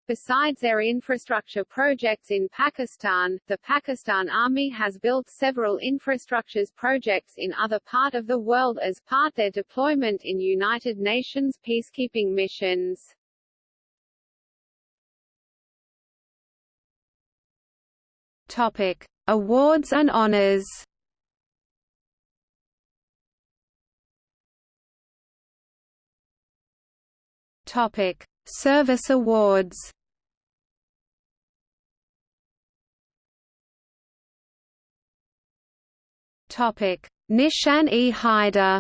Besides their infrastructure projects in Pakistan, the Pakistan Army has built several infrastructures projects in other part of the world as part their deployment in United Nations peacekeeping missions. Topic: Awards and honors. Topic: Service awards. Topic: Nishan-e-Haider.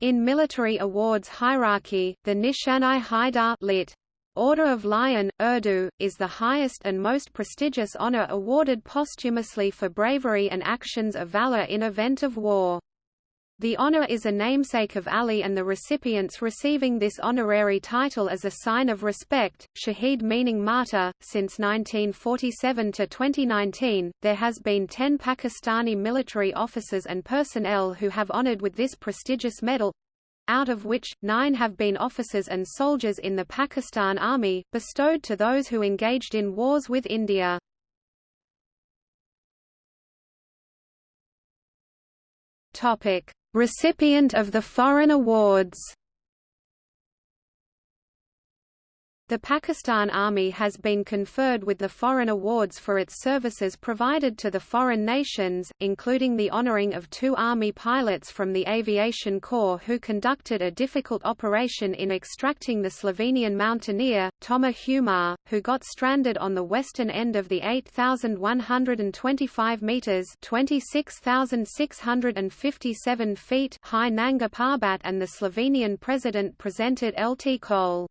In military awards hierarchy, the Nishan-i-Haidar lit. Order of Lion, Urdu, is the highest and most prestigious honor awarded posthumously for bravery and actions of valor in event of war. The honor is a namesake of Ali and the recipients receiving this honorary title as a sign of respect, Shaheed meaning martyr. Since 1947 to 2019, there has been 10 Pakistani military officers and personnel who have honored with this prestigious medal out of which, nine have been officers and soldiers in the Pakistan Army, bestowed to those who engaged in wars with India. Recipient of the foreign awards The Pakistan Army has been conferred with the foreign awards for its services provided to the foreign nations, including the honoring of two Army pilots from the Aviation Corps who conducted a difficult operation in extracting the Slovenian mountaineer, Toma Humar, who got stranded on the western end of the 8,125 metres 26,657 feet high Nanga Parbat and the Slovenian president presented LT Cole.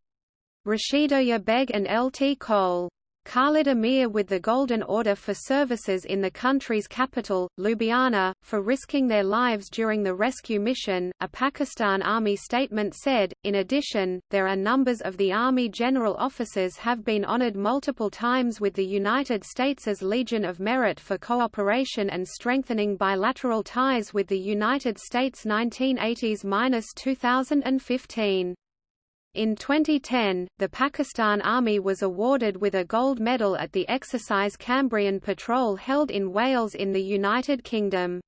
Rashid Ullah Beg and Lt Col. Khalid Amir with the Golden Order for services in the country's capital, Ljubljana, for risking their lives during the rescue mission, a Pakistan Army statement said. In addition, there are numbers of the Army general officers have been honored multiple times with the United States' as Legion of Merit for cooperation and strengthening bilateral ties with the United States 1980s-2015. In 2010, the Pakistan Army was awarded with a gold medal at the exercise Cambrian Patrol held in Wales in the United Kingdom.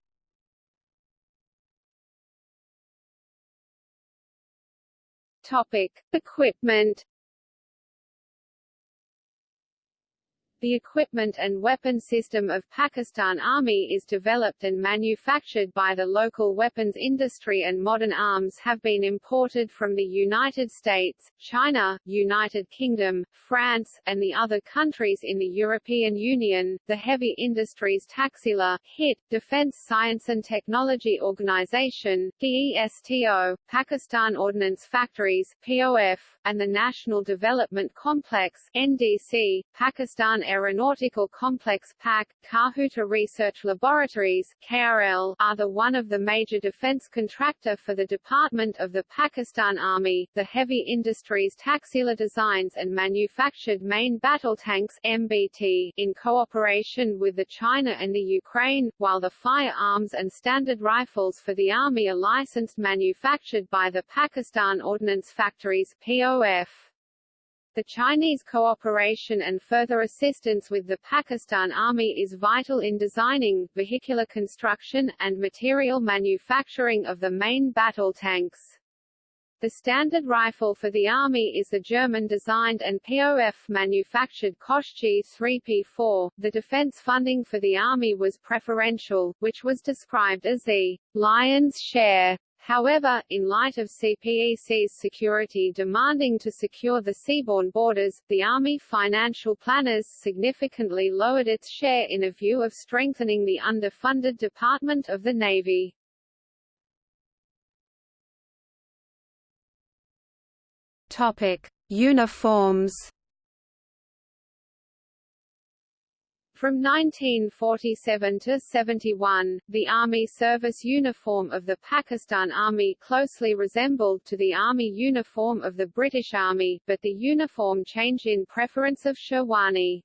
Topic: Equipment The equipment and weapon system of Pakistan Army is developed and manufactured by the local weapons industry and modern arms have been imported from the United States, China, United Kingdom, France, and the other countries in the European Union. The Heavy Industries Taxila, HIT, Defence Science and Technology Organisation, DESTO, Pakistan Ordnance Factories, POF, and the National Development Complex, NDC, Pakistan Aeronautical Complex PAC, Kahuta Research Laboratories KRL, are the one of the major defense contractor for the Department of the Pakistan Army. The heavy industries Taxila designs and manufactured main battle tanks MBT in cooperation with the China and the Ukraine, while the firearms and standard rifles for the Army are licensed manufactured by the Pakistan Ordnance Factories POF. The Chinese cooperation and further assistance with the Pakistan Army is vital in designing, vehicular construction, and material manufacturing of the main battle tanks. The standard rifle for the Army is the German-designed and POF-manufactured Koch G3P4. The defense funding for the Army was preferential, which was described as the lion's share However, in light of CPEC's security demanding to secure the seaborne borders, the Army financial planners significantly lowered its share in a view of strengthening the underfunded Department of the Navy. Topic: Uniforms From 1947 to 71, the Army service uniform of the Pakistan Army closely resembled to the Army uniform of the British Army, but the uniform changed in preference of Sherwani.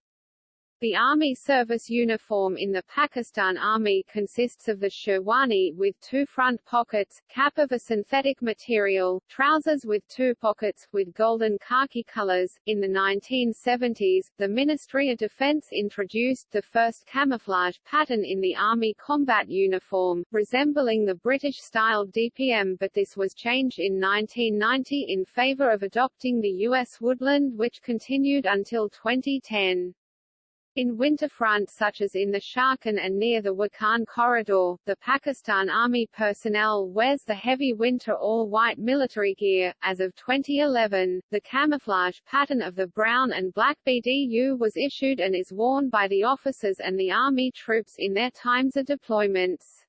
The Army service uniform in the Pakistan Army consists of the sherwani with two front pockets, cap of a synthetic material, trousers with two pockets, with golden khaki colors. In the 1970s, the Ministry of Defense introduced the first camouflage pattern in the Army combat uniform, resembling the British-style DPM but this was changed in 1990 in favor of adopting the U.S. woodland which continued until 2010. In winter front such as in the Sharkan and near the Wakhan corridor, the Pakistan Army personnel wears the heavy winter all-white military gear. As of 2011, the camouflage pattern of the brown and black BDU was issued and is worn by the officers and the Army troops in their times of deployments.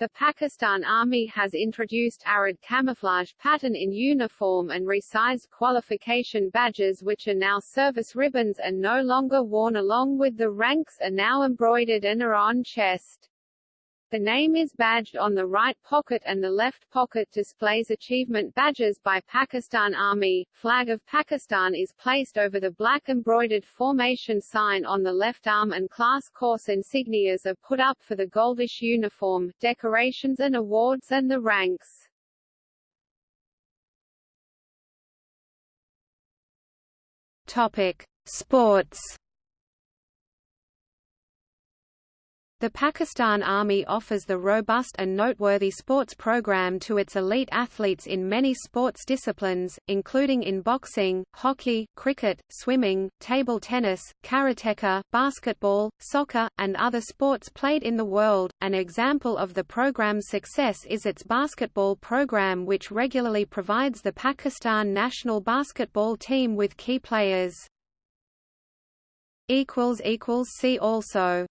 The Pakistan Army has introduced arid camouflage pattern in uniform and resized qualification badges which are now service ribbons and no longer worn along with the ranks are now embroidered and are on chest. The name is badged on the right pocket and the left pocket displays achievement badges by Pakistan Army. Flag of Pakistan is placed over the black embroidered formation sign on the left arm and class course insignias are put up for the goldish uniform, decorations and awards and the ranks. Topic: Sports The Pakistan Army offers the robust and noteworthy sports program to its elite athletes in many sports disciplines, including in boxing, hockey, cricket, swimming, table tennis, karateka, basketball, soccer, and other sports played in the world. An example of the program's success is its basketball program which regularly provides the Pakistan national basketball team with key players. See also